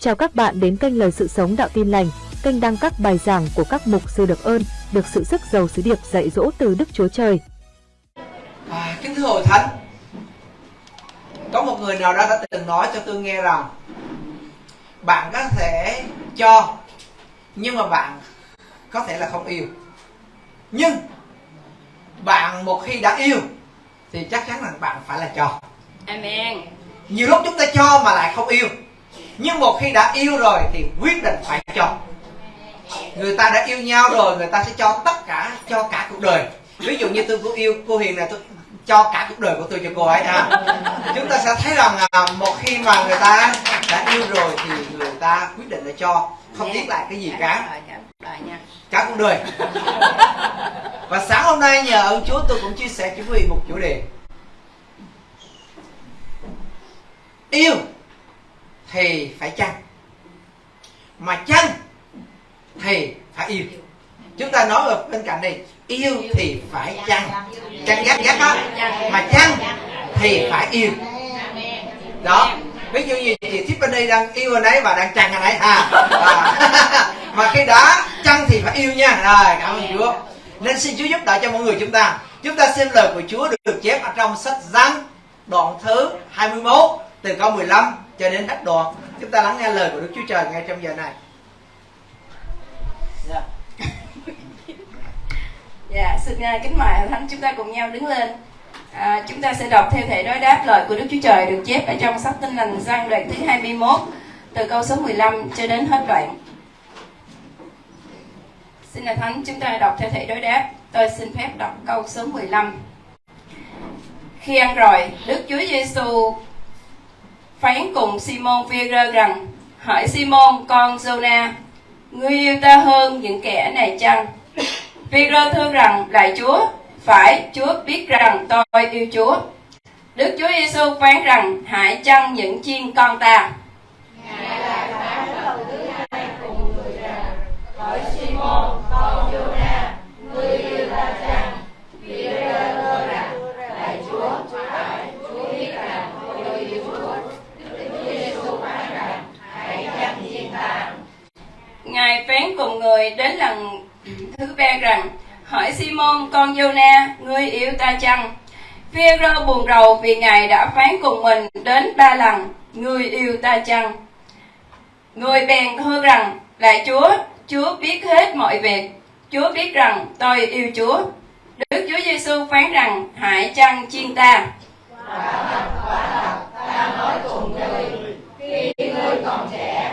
Chào các bạn đến kênh Lời Sự Sống Đạo Tin Lành, kênh đăng các bài giảng của các mục sư được ơn, được sự sức giàu sứ điệp dạy dỗ từ Đức Chúa Trời. À, kính thưa hội thánh, có một người nào đó đã từng nói cho tôi nghe rằng bạn có thể cho nhưng mà bạn có thể là không yêu nhưng bạn một khi đã yêu thì chắc chắn là bạn phải là cho Amen. nhiều lúc chúng ta cho mà lại không yêu nhưng một khi đã yêu rồi thì quyết định phải cho. Người ta đã yêu nhau rồi người ta sẽ cho tất cả cho cả cuộc đời. Ví dụ như tôi có yêu cô hiền này tôi cho cả cuộc đời của tôi cho cô ấy à chúng ta sẽ thấy rằng à, một khi mà người ta đã yêu rồi thì người ta quyết định là cho không tiếc lại cái gì cả. Cả đời nha. cả cuộc đời. Và sáng hôm nay nhờ ơn Chúa tôi cũng chia sẻ cho quý vị một chủ đề. Yêu thì phải chăng? Mà chăng thì phải yêu. Chúng ta nói ở bên cạnh này yêu thì phải chăng? chăng? Ghét ghét á mà chăng thì phải yêu. Đó. Ví dụ như chị Tiffany đang yêu anh ấy và đang chăng anh ấy à, à. mà khi đã chăng thì phải yêu nha. Rồi cảm ơn Chúa. Nên xin Chúa giúp đỡ cho mọi người chúng ta. Chúng ta xem lời của Chúa được, được chép ở trong sách Giăng đoạn thứ 21 từ câu 15 cho đến hết đoạn chúng ta lắng nghe lời của Đức Chúa Trời ngay trong giờ này Dạ. Dạ, xin à, kính mời Thánh chúng ta cùng nhau đứng lên. À, chúng ta sẽ đọc theo thể đối đáp lời của Đức Chúa Trời được chép ở trong sách Tin lành Giăng đoạn thứ 21 từ câu số 15 cho đến hết đoạn. Xin là Thánh chúng ta đọc theo thể đối đáp. Tôi xin phép đọc câu số 15. Khi ăn rồi, Đức Chúa Giêsu phán cùng Simon Peter rằng: hỏi Simon con Jonah, ngươi yêu ta hơn những kẻ này chăng? Peter thưa rằng lại Chúa, phải Chúa biết rằng tôi yêu Chúa. Đức Chúa Giêsu phán rằng hãy chăn những chiên con ta. Ngài phán cùng người ngài phán cùng người đến lần thứ ba rằng hỏi Simon con Jonah ngươi yêu ta chăng? Phêrô buồn rầu vì Ngài đã phán cùng mình đến ba lần ngươi yêu ta chăng? Người bèn thưa rằng lại Chúa, Chúa biết hết mọi việc, Chúa biết rằng tôi yêu Chúa. Đức Chúa Giêsu phán rằng hãy chăng chiên ta. Ta nói cùng ngươi khi ngươi còn trẻ.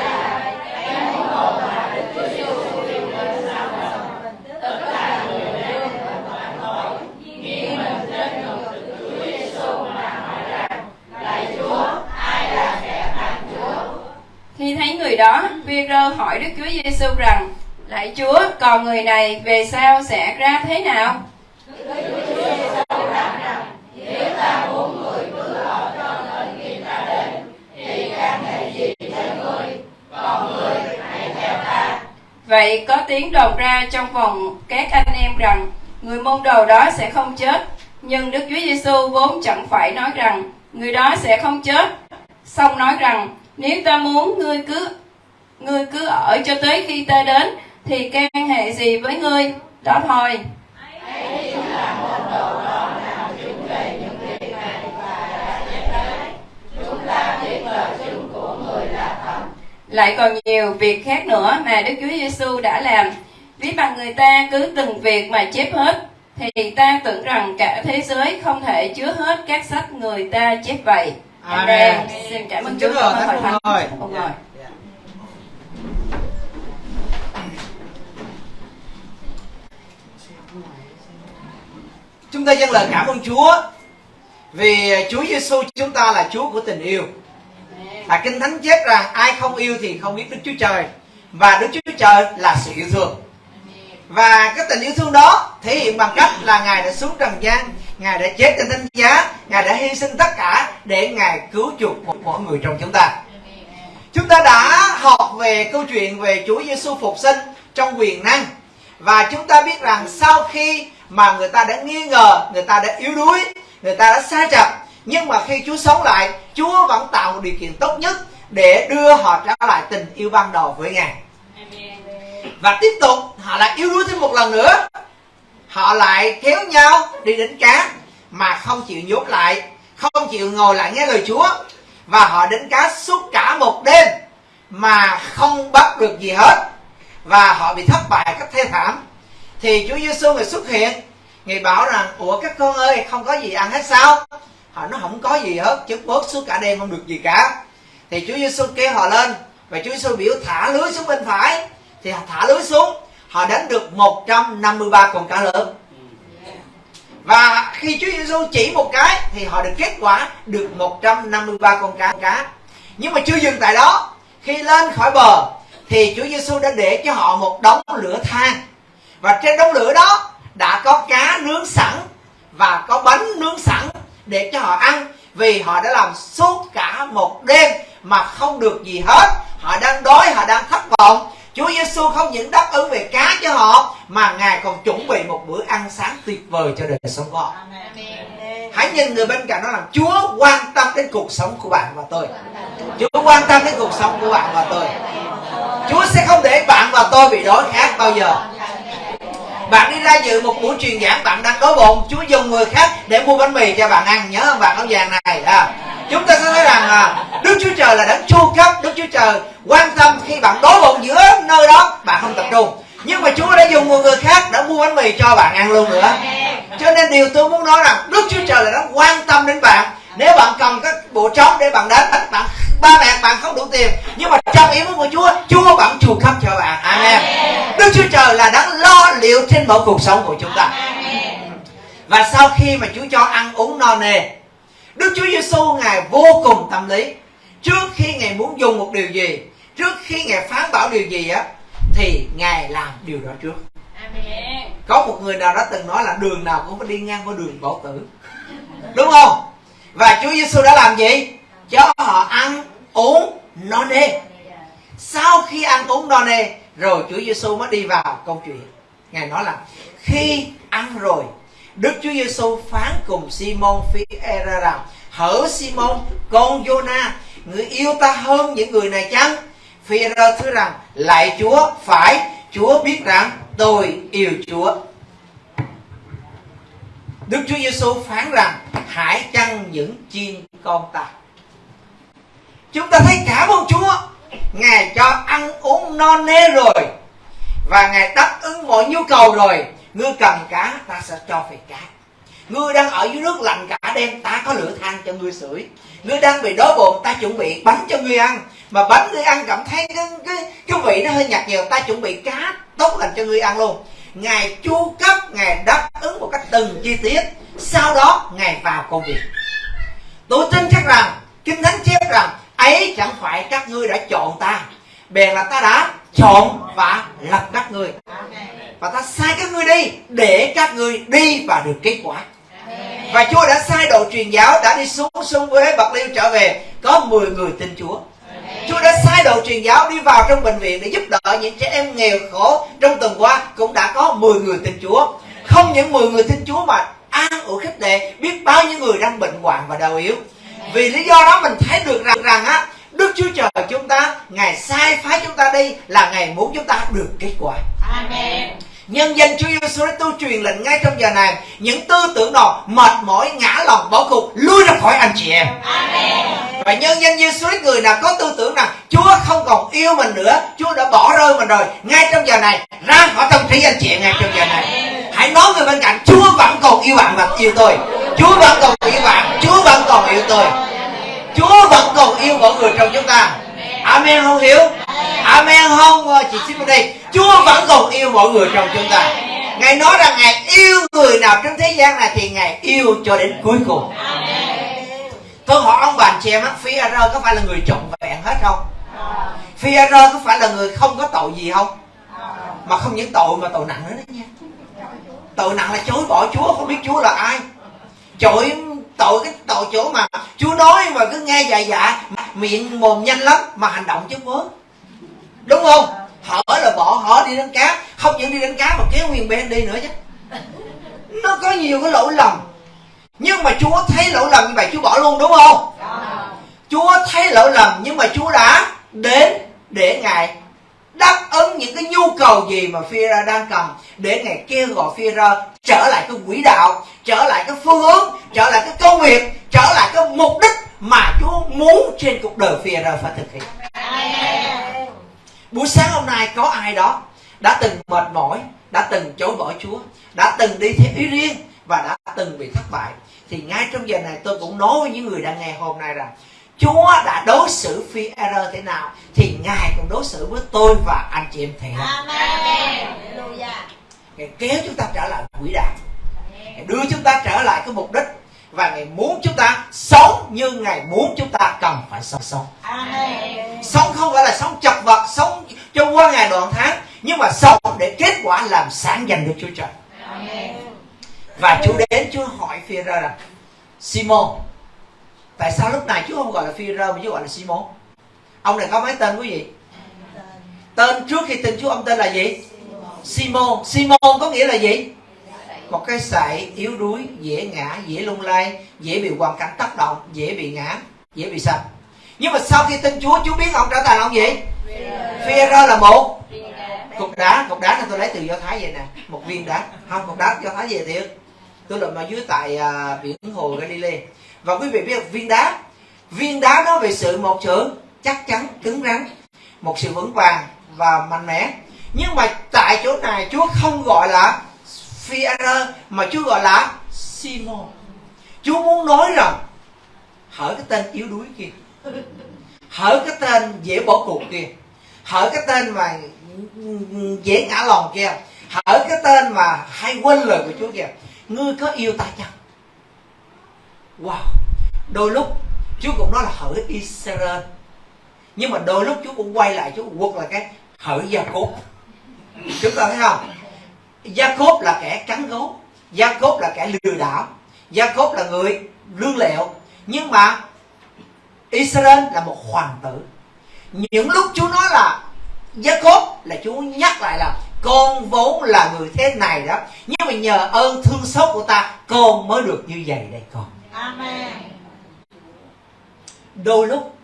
thấy người đó, Peter hỏi Đức Chúa Giêsu rằng, Lạy Chúa, còn người này về sau sẽ ra thế nào? Vậy có tiếng đồn ra trong vòng các anh em rằng người môn đồ đó sẽ không chết. Nhưng Đức Chúa Giêsu vốn chẳng phải nói rằng người đó sẽ không chết. Xong nói rằng nếu ta muốn ngươi cứ ngươi cứ ở cho tới khi ta đến thì can hệ gì với ngươi? Đó thôi. Lại còn nhiều việc khác nữa mà Đức Chúa Giêsu đã làm. Ví bằng người ta cứ từng việc mà chép hết, thì ta tưởng rằng cả thế giới không thể chứa hết các sách người ta chép vậy. Amen. Xin cảm ơn Chúa. Chúa rồi, Ngồi. Thánh. Ông ngồi. Dạ. Chúng ta dâng lời cảm ơn Chúa vì Chúa Giêsu chúng ta là Chúa của tình yêu. Và Kinh Thánh chép rằng ai không yêu thì không biết Đức Chúa Trời và Đức Chúa Trời là sự yêu thương. và cái tình yêu thương đó thể hiện bằng cách là ngài đã xuống trần gian ngài đã chết trên thánh giá ngài đã hy sinh tất cả để ngài cứu chuộc một mỗi người trong chúng ta. Chúng ta đã học về câu chuyện về Chúa Giêsu phục sinh trong quyền năng. Và chúng ta biết rằng sau khi mà người ta đã nghi ngờ người ta đã yếu đuối người ta đã sai trật nhưng mà khi Chúa sống lại Chúa vẫn tạo một điều kiện tốt nhất để đưa họ trở lại tình yêu ban đầu với Ngài. Và tiếp tục họ lại yếu đuối thêm một lần nữa họ lại kéo nhau đi đánh cá mà không chịu nhốt lại, không chịu ngồi lại nghe lời Chúa. Và họ đánh cá suốt cả một đêm mà không bắt được gì hết. Và họ bị thất bại cách thê thảm. Thì Chúa Giêsu người xuất hiện người bảo rằng, ủa, các con ơi, không có gì ăn hết sao? Họ nói, không có gì hết chứ bớt suốt cả đêm, không được gì cả. Thì Chúa Giêsu kêu họ lên và Chúa Giêsu biểu thả lưới xuống bên phải. Thì thả lưới xuống họ đánh được 153 con cá lớn. Và khi Chúa Giêsu chỉ một cái, thì họ được kết quả được 153 con cá. Cá nhưng mà chưa dừng tại đó. Khi lên khỏi bờ, thì Chúa Giêsu đã để cho họ một đống lửa than. Và trên đống lửa đó đã có cá nướng sẵn và có bánh nướng sẵn để cho họ ăn, vì họ đã làm suốt cả một đêm mà không được gì hết. Họ đang đói, họ đang thất vọng. Chúa Giêsu không những đáp ứng về cá cho họ mà Ngài còn chuẩn bị một bữa ăn sáng tuyệt vời cho đời sống của họ. Hãy nhìn người bên cạnh nó làm Chúa quan tâm đến cuộc sống của bạn và tôi. Chúa quan tâm đến cuộc sống của bạn và tôi. Chúa sẽ không để bạn và tôi bị đói khát bao giờ. Bạn đi ra dự một buổi truyền giảng bạn đang đói bụng Chúa dùng người khác để mua bánh mì cho bạn ăn Nhớ không bạn áo vàng này à, Chúng ta sẽ thấy rằng à, Đức Chúa Trời là đấng chu cấp. Đức Chúa Trời quan tâm khi bạn đói bụng giữa nơi đó Bạn không tập trung. Nhưng mà Chúa đã dùng một người khác đã mua bánh mì cho bạn ăn luôn nữa. Cho nên điều tôi muốn nói rằng Đức Chúa Trời là đấng quan tâm đến bạn. Nếu bạn cần các bộ trống để bạn đánh bạn ba mẹ bạn không đủ tiền nhưng mà trong ý muốn của Chúa Chúa vẫn chu cấp cho bạn. Amen. Đức Chúa Trời là đang lo liệu trên mọi cuộc sống của chúng ta. Và sau khi mà Chúa cho ăn uống no nê Đức Chúa Giêsu ngài vô cùng tâm lý. Trước khi ngài muốn dùng một điều gì trước khi ngài phán bảo điều gì á thì ngài làm điều đó trước. Có một người nào đó từng nói là đường nào cũng phải đi ngang qua đường bảo tử. Đúng không? Và Chúa Giêsu đã làm gì? Cho họ ăn uống no nê. Sau khi ăn uống no nê rồi Chúa Giêsu mới đi vào câu chuyện. Ngài nói là khi ăn rồi Đức Chúa Giêsu phán cùng Simon phi era rằng hỡi Simon, con Jonah, người yêu ta hơn những người này chăng? Phi era thưa rằng lại Chúa, phải. Chúa biết rằng tôi yêu Chúa. Đức Chúa Giêsu phán rằng, hãy chăn những chiên con ta? Chúng ta thấy cảm ơn Chúa, Ngài cho ăn uống no nê rồi, và Ngài đáp ứng mọi nhu cầu rồi ngươi cần cá, ta sẽ cho về cá. Ngươi đang ở dưới nước lạnh cả đêm, ta có lửa than cho ngươi sưởi. Ngươi đang bị đói bụng, ta chuẩn bị bánh cho ngươi ăn. Mà bánh ngươi ăn cảm thấy cái cái cái vị nó hơi nhạt nhiều ta chuẩn bị cá tốt lành cho ngươi ăn luôn. Ngài chu cấp, ngài đáp ứng một cách từng chi tiết. Sau đó, ngài vào công việc. Tôi tin chắc rằng, kinh thánh chép rằng, ấy chẳng phải các ngươi đã chọn ta. Bèn là ta đã chọn và lập các ngươi và ta sai các ngươi đi, để các ngươi đi và được kết quả. Và Chúa đã sai đội truyền giáo, đã đi xuống sông với bạc liêu trở về. Có 10 người tin Chúa. Chúa đã sai đội truyền giáo đi vào trong bệnh viện để giúp đỡ những trẻ em nghèo khổ trong tuần qua, cũng đã có 10 người tin Chúa. Không những 10 người tin Chúa mà an ủi khích lệ biết bao nhiêu người đang bệnh hoạn và đau yếu. Vì lý do đó mình thấy được rằng rằng á Đức Chúa Trời chúng ta Ngài sai phái chúng ta đi là Ngài muốn chúng ta được kết quả. Amen. Nhân danh Chúa Giêsu đã tôi truyền lệnh ngay trong giờ này Những tư tưởng nào mệt mỏi, ngã lòng, bỏ cuộc Lui ra khỏi anh chị em. Amen. Và nhân danh Giêsu người nào có tư tưởng rằng Chúa không còn yêu mình nữa Chúa đã bỏ rơi mình rồi Ngay trong giờ này Ra khỏi tâm trí anh chị em ngay trong giờ này. Hãy nói người bên cạnh Chúa vẫn còn yêu bạn và yêu tôi. Chúa vẫn còn yêu bạn Chúa vẫn còn yêu tôi Chúa vẫn còn yêu mọi người trong chúng ta. Amen, không hiểu? Amen, không? Ờ, chị xin vào đây. Chúa vẫn còn yêu mọi người trong chúng ta. Ngài nói rằng Ngài yêu người nào trên thế gian này Thì Ngài yêu cho đến cuối cùng. Tôi hỏi ông bà chị em Phi Rơ có phải là người trọn vẹn hết không? Phi Rơ có phải là người không có tội gì không? Mà không những tội mà tội nặng nữa đó nha. Tội nặng là chối bỏ chúa, không biết chúa là ai. Chối tội cái tội chỗ mà chúa nói mà cứ nghe dài dạ miệng mồm nhanh lắm mà hành động chứ vớ đúng không? Hở là bỏ hở đi đánh cá không những đi đánh cá mà kéo nguyên bên đi nữa chứ. Nó có nhiều cái lỗi lầm. Nhưng mà chúa thấy lỗi lầm như vậy chúa bỏ luôn đúng không? Chúa thấy lỗi lầm nhưng mà chúa đã đến để ngài đáp ứng những cái nhu cầu gì mà Fira đang cần để ngài kêu gọi Fira trở lại cái quỹ đạo, trở lại cái phương hướng, trở lại cái công việc, trở lại cái mục đích mà chúa muốn trên cuộc đời Fira phải thực hiện. Buổi sáng hôm nay có ai đó đã từng mệt mỏi, đã từng chối bỏ chúa, đã từng đi theo ý riêng và đã từng bị thất bại? Thì ngay trong giờ này tôi cũng nói với những người đang nghe hôm nay rằng Chúa đã đối xử phi error thế nào thì Ngài cũng đối xử với tôi và anh chị em thế Ngài kéo chúng ta trở lại quỹ đạo. Ngài đưa chúng ta trở lại cái mục đích và Ngài muốn chúng ta sống như Ngài muốn chúng ta cần phải sống sống. Sống không phải là sống chật vật, sống cho qua ngày đoạn tháng, nhưng mà sống để kết quả làm sáng dành được Chúa Trời. Và Chúa đến Chúa hỏi phi ra rằng Simon Tại sao lúc này Chúa không gọi là phi rơ mà Chúa gọi là Simon? Ông này có mấy tên quý vị? Tên trước khi tin Chúa ông tên là gì? Simon. Simon có nghĩa là gì? Một cái sậy yếu đuối dễ ngã dễ lung lay dễ bị hoàn cảnh tác động dễ bị ngã dễ bị sạch nhưng mà sau khi tin chúa chúa biết ông trở thành ông gì? Phi rơ là một cục đá. Cục đá này tôi lấy từ do thái vậy nè. Một viên đá. Không cục đá do thái về thiệt. Tôi lượm ở dưới tại uh, biển hồ Galilee và quý vị biết viên đá. Viên đá nói về sự một sự chắc chắn, cứng rắn, một sự vững vàng và mạnh mẽ. Nhưng mà tại chỗ này Chúa không gọi là phir mà Chúa gọi là Simon. Chúa muốn nói rằng, hỡi cái tên yếu đuối kia. Hỡi cái tên dễ bỏ cuộc kia. Hỡi cái tên mà dễ ngã lòng kia. Hỡi cái tên mà hay quên lời của Chúa kìa ngươi có yêu ta chăng? Wow. Đôi lúc Chúa cũng nói là hỡi Israel. Nhưng mà đôi lúc Chúa cũng quay lại Chúa quật là cái hỡi Gia Cốt chúng ta thấy không? Gia Cốt là kẻ cắn gấu. Gia Cốt là kẻ lừa đảo. Gia Cốt là người lương lẹo. Nhưng mà Israel là một hoàng tử. Những lúc Chúa nói là Gia Cốt là Chúa nhắc lại là con vốn là người thế này đó. Nhưng mà nhờ ơn thương xót của ta, con mới được như vậy đây con. Amen. Đôi lúc,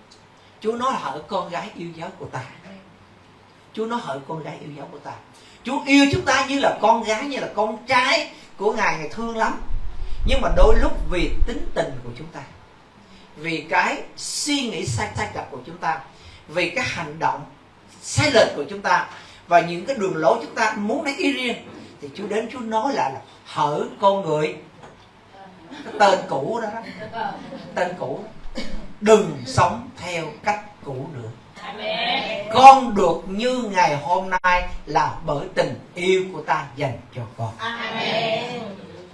Chúa nói hỡi con gái yêu dấu của ta. Chúa nói hỡi con gái yêu dấu của ta. Chúa yêu chúng ta như là con gái, Như là con trai của Ngài Ngài thương lắm. Nhưng mà đôi lúc vì tính tình của chúng ta, Vì cái suy nghĩ sai sai lệch của chúng ta, Vì cái hành động sai lệch của chúng ta Và những cái đường lối chúng ta muốn lấy ý riêng, Thì Chúa đến Chúa nói lại là, Hỡi con người tên cũ đó, tên cũ đừng sống theo cách cũ nữa. Con được như ngày hôm nay là bởi tình yêu của ta dành cho con.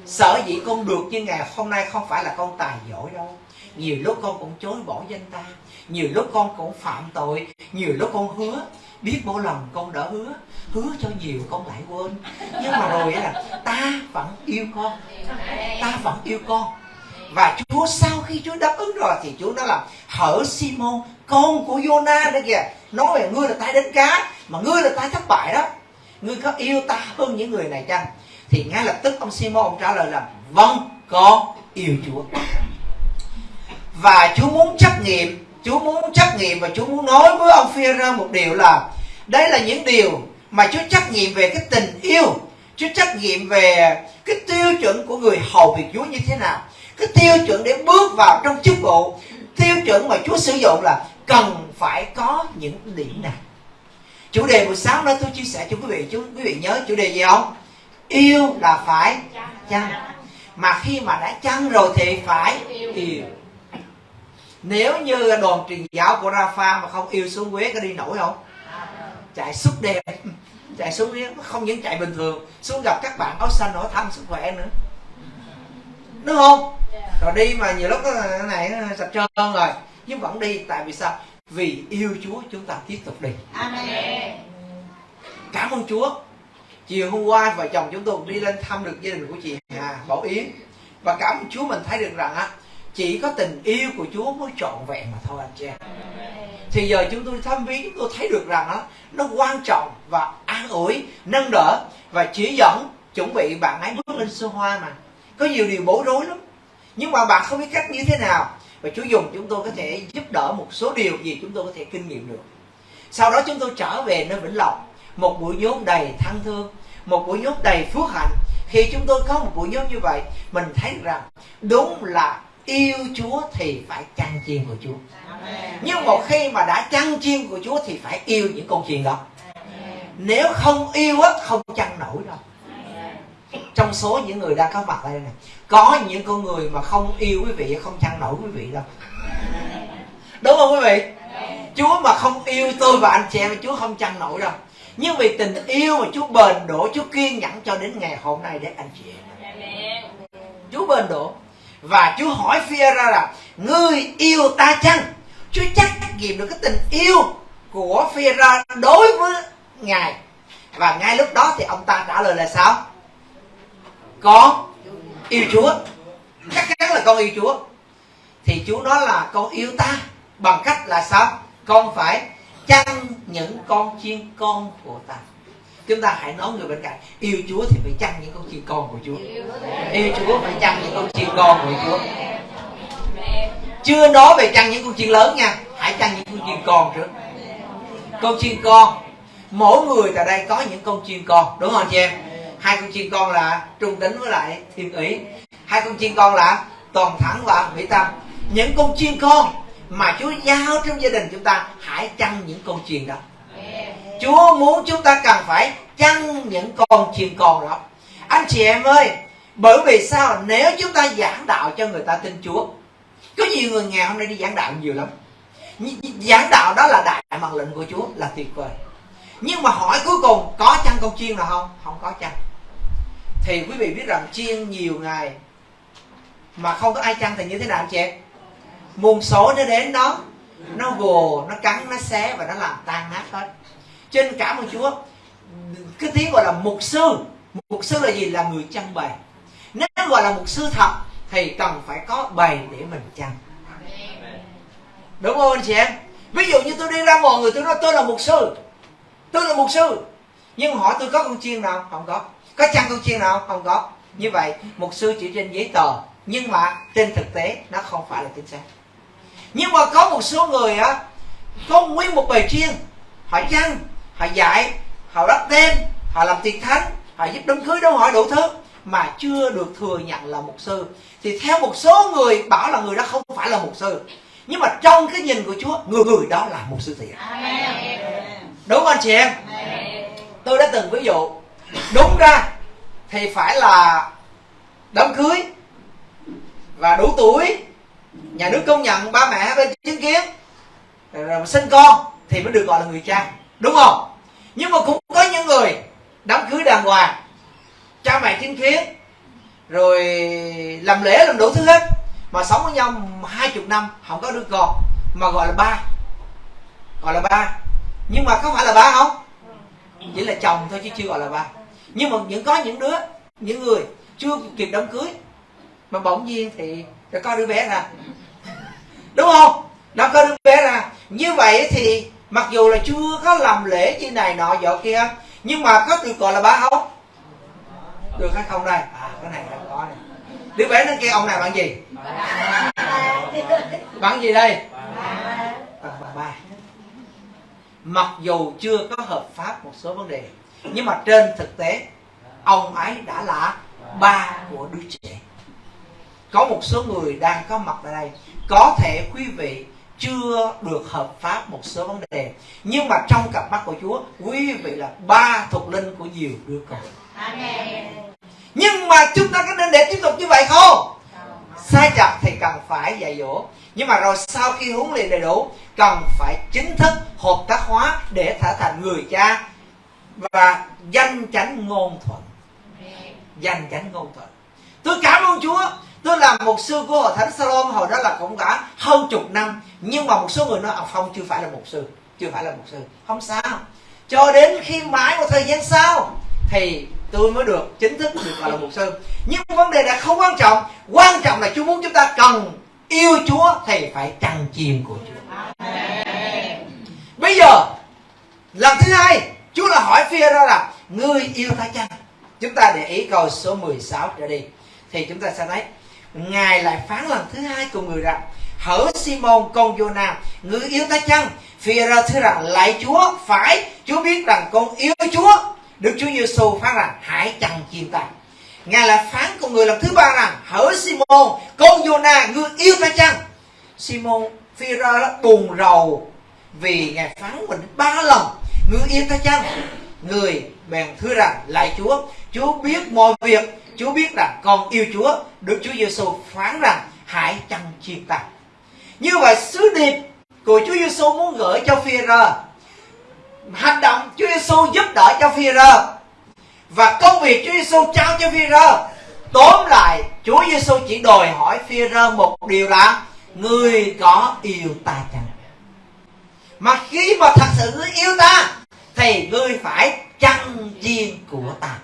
Sở dĩ con được như ngày hôm nay không phải là con tài giỏi đâu. Nhiều lúc con cũng chối bỏ danh ta. Nhiều lúc con cũng phạm tội. Nhiều lúc con hứa biết mỗi lần con đã hứa hứa cho nhiều con lại quên. Nhưng mà rồi là ta vẫn yêu con. Ta vẫn yêu con. Và Chúa sau khi Chúa đáp ứng rồi thì Chúa nói là hỡi Simon, con của Jonah đó kìa, nói về ngươi là tay đánh cá, mà ngươi là tay thất bại đó. Ngươi có yêu ta hơn những người này chăng? Thì ngay lập tức ông Simon ông trả lời là vâng con yêu Chúa. Và Chúa muốn trách nhiệm Chúa muốn trách nhiệm và Chúa muốn nói với ông phi một điều là đây là những điều mà Chúa trách nhiệm về cái tình yêu. Chúa trách nhiệm về cái tiêu chuẩn của người hầu việc Chúa như thế nào. Cái tiêu chuẩn để bước vào trong chức vụ. Tiêu chuẩn mà Chúa sử dụng là cần phải có những điểm này chủ đề buổi sáng đó tôi chia sẻ cho quý vị chú quý vị nhớ chủ đề gì không? Yêu là phải chăng. mà khi mà đã chăng rồi thì phải yêu nếu như đoàn truyền giáo của Rafa mà không yêu xuống Quế có đi nổi không? Chạy suốt đêm. Chạy xuống Quế không những chạy bình thường xuống gặp các bạn áo xanh hỏi thăm sức khỏe nữa. Đúng không? Rồi đi mà nhiều lúc cái này sạch trơn rồi. Nhưng vẫn đi tại vì sao? Vì yêu Chúa chúng ta tiếp tục đi. Amen. cảm ơn chúa. Chiều hôm qua vợ chồng chúng tôi đi lên thăm được gia đình của chị Hà Bảo Yến. Và cảm ơn Chúa mình thấy được rằng á chỉ có tình yêu của Chúa mới trọn vẹn mà thôi, anh chị em. Thì giờ chúng tôi thăm viếng, chúng tôi thấy được rằng đó nó quan trọng và an ủi, nâng đỡ và chỉ dẫn, chuẩn bị bạn ấy bước lên sơ hoa mà. Có nhiều điều bối rối lắm. Nhưng mà bạn không biết cách như thế nào. Và Chúa dùng chúng tôi có thể giúp đỡ một số điều gì chúng tôi có thể kinh nghiệm được. Sau đó chúng tôi trở về nơi Vĩnh Lộc một buổi nhóm đầy thân thương, một buổi nhóm đầy phước hạnh. Khi chúng tôi có một buổi nhóm như vậy, mình thấy rằng đúng là yêu Chúa thì phải chăn chiên của Chúa. Nhưng một khi mà đã chăn chiên của Chúa thì phải yêu những con chiên đó. Nếu không yêu á, không chăn nổi đâu. Trong số những người đang có mặt đây này, có những con người mà không yêu quý vị, không chăn nổi quý vị đâu. Đúng không quý vị? Chúa mà không yêu tôi và anh chị em, Chúa không chăn nổi đâu. Nhưng vì tình yêu mà Chúa bền đổ, Chúa kiên nhẫn cho đến ngày hôm nay để anh chị em. Chúa bền đổ và Chúa hỏi phi ra là, ngươi yêu ta chăng? Chúa chắc nghiệm được cái tình yêu của phi ra đối với ngài. Và ngay lúc đó thì ông ta trả lời là sao? Con yêu Chúa. Chắc chắn là con yêu Chúa. Thì Chúa nói là, con yêu ta. Bằng cách là sao? Con phải chăn những con chiên con của ta? Chúng ta hãy nói người bên cạnh, yêu Chúa thì phải chăn những con chiên con của Chúa? Yêu Chúa phải chăn những con chiên con của Chúa? Chưa nói về chăn những con chiên lớn nha, hãy chăn những con chiên con trước. Con chiên con, mỗi người tại đây có những con chiên con, đúng không chị em? Hai con chiên con là trung tính với lại thiên ý. Hai con chiên con là toàn thắng và mỹ tâm. Những con chiên con mà Chúa giao trong gia đình chúng ta, hãy chăn những con chiên đó. Chúa muốn chúng ta cần phải chăn những con chiên con đó anh chị em ơi, bởi vì sao? Nếu chúng ta giảng đạo cho người ta tin Chúa, có nhiều người nghèo hôm nay đi giảng đạo nhiều lắm. Giảng đạo đó là đại mặc lệnh của Chúa, là tuyệt vời. Nhưng mà hỏi cuối cùng, có chăn con chiên nào không? Không có chăn thì quý vị biết rằng chiên nhiều ngày mà không có ai chăn thì như thế nào anh chị em? Muôn số nó đến đó nó vồ nó cắn, nó xé và nó làm tan nát hết trên cả một chúa, cái tiếng gọi là mục sư. Mục sư là gì? Là người chăn bày. Nếu gọi là mục sư thật, thì cần phải có bày để mình chăn. Đúng không anh chị em? Ví dụ như tôi đi ra mọi người, tôi nói tôi là mục sư. Tôi là mục sư. Nhưng hỏi tôi có con chiên nào? Không có. Có chăn con chiên nào? Không có. Như vậy, mục sư chỉ trên giấy tờ. Nhưng mà trên thực tế, nó không phải là chính xác. Nhưng mà có một số người á, có nguyên một bài chiên. Họ chăn họ dạy họ đắp tên họ làm tiền thánh họ giúp đám cưới đâu hỏi đủ thứ mà chưa được thừa nhận là mục sư. Thì theo một số người bảo là người đó không phải là mục sư. Nhưng mà trong cái nhìn của Chúa người người đó là mục sư thiệt. Đúng không anh chị em? Tôi đã từng ví dụ đúng ra thì phải là đám cưới và đủ tuổi nhà nước công nhận ba mẹ bên chứng kiến rồi sinh con thì mới được gọi là người cha đúng không? Nhưng mà cũng có những người đám cưới đàng hoàng, cha mẹ chứng kiến, rồi làm lễ, làm đủ thứ hết, mà sống với nhau hai chục năm, không có đứa con, mà gọi là ba. Gọi là ba. Nhưng mà có phải là ba không? Chỉ là chồng thôi chứ chưa gọi là ba. Nhưng mà những có những đứa, những người chưa kịp đám cưới, mà bỗng nhiên thì đã có đứa bé ra. Đúng không? Đã có đứa bé ra. Như vậy thì mặc dù là chưa có làm lễ như này nọ dọ kia, nhưng mà có được gọi là bá không được hay không đây? À cái này không có này. Đứa bé nó kêu, ông này bạn gì? Bạn gì đây? Bạn bà ba. Mặc dù chưa có hợp pháp một số vấn đề, nhưng mà trên thực tế, ông ấy đã là ba của đứa trẻ. Có một số người đang có mặt tại đây, có thể quý vị chưa được hợp pháp một số vấn đề. Nhưng mà trong cặp mắt của Chúa quý vị là ba thuộc linh của nhiều đứa con. Nhưng mà chúng ta có nên để tiếp tục như vậy không? Sai chặt thì cần phải dạy dỗ. Nhưng mà rồi sau khi huấn luyện đầy đủ cần phải chính thức hợp tác hóa để trở thành người cha và danh chánh ngôn thuận. Danh chánh ngôn thuận. Tôi cảm ơn chúa tôi làm một sư của hội thánh salom, hồi đó là cũng cả hơn chục năm. Nhưng mà một số người nói à, ông phong chưa phải là một sư, chưa phải là một sư. Không sao. Cho đến khi mãi một thời gian sau thì tôi mới được chính thức được gọi là mục sư. Nhưng vấn đề đã không quan trọng. Quan trọng là Chúa muốn chúng ta cần yêu Chúa thì phải trăng chiêm của Chúa. Bây giờ, lần thứ hai, Chúa là hỏi phi ra là, ngươi yêu ta chăng? Chúng ta để ý câu số 16 trở đi. Thì chúng ta sẽ thấy ngài lại phán lần thứ hai cùng người rằng, hỡi Simon, con Jonah ngươi yêu ta chăng? Phi ra thưa rằng lại Chúa, phải, Chúa biết rằng con yêu Chúa. Đức Chúa Giêsu phán rằng, hãy chẳng chiên ta. Ngài lại phán con người lần thứ ba rằng, hỡi Simon, con Jonah ngươi yêu ta chăng? Simon phi ra buồn rầu vì ngài phán mình ba lần ngươi yêu ta chăng? Người bèn thưa rằng lại Chúa Chúa biết mọi việc. Chúa biết rằng con yêu Chúa. Đức Chúa Giêsu phán rằng, hãy chăn chiên ta. Như vậy, sứ điệp của Chúa Giêsu muốn gửi cho phi rơ hành động Chúa Giêsu giúp đỡ cho phi rơ và công việc Chúa Giêsu trao cho phi rơ tóm lại, Chúa Giêsu chỉ đòi hỏi phi rơ một điều là người có yêu ta chăng? Mà khi mà thật sự yêu ta, thì ngươi phải chăn chiên của ta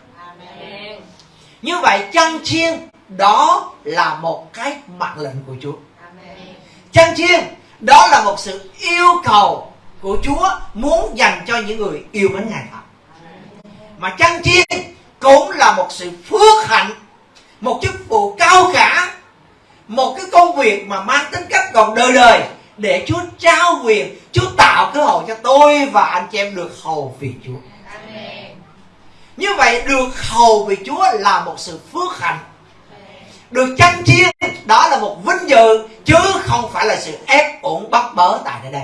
như vậy chăn chiên đó là một cái mệnh lệnh của Chúa chăn chiên đó là một sự yêu cầu của Chúa muốn dành cho những người yêu mến Ngài thật. Mà chăn chiên cũng là một sự phước hạnh, một chức vụ cao cả, một cái công việc mà mang tính cách còn đời đời để Chúa trao quyền, Chúa tạo cơ hội cho tôi và anh chị em được hầu vì Chúa. Như vậy được hầu vì Chúa là một sự phước hạnh. Được chăn chiên đó là một vinh dự chứ không phải là sự ép uổng bắt bớ tại nơi đây.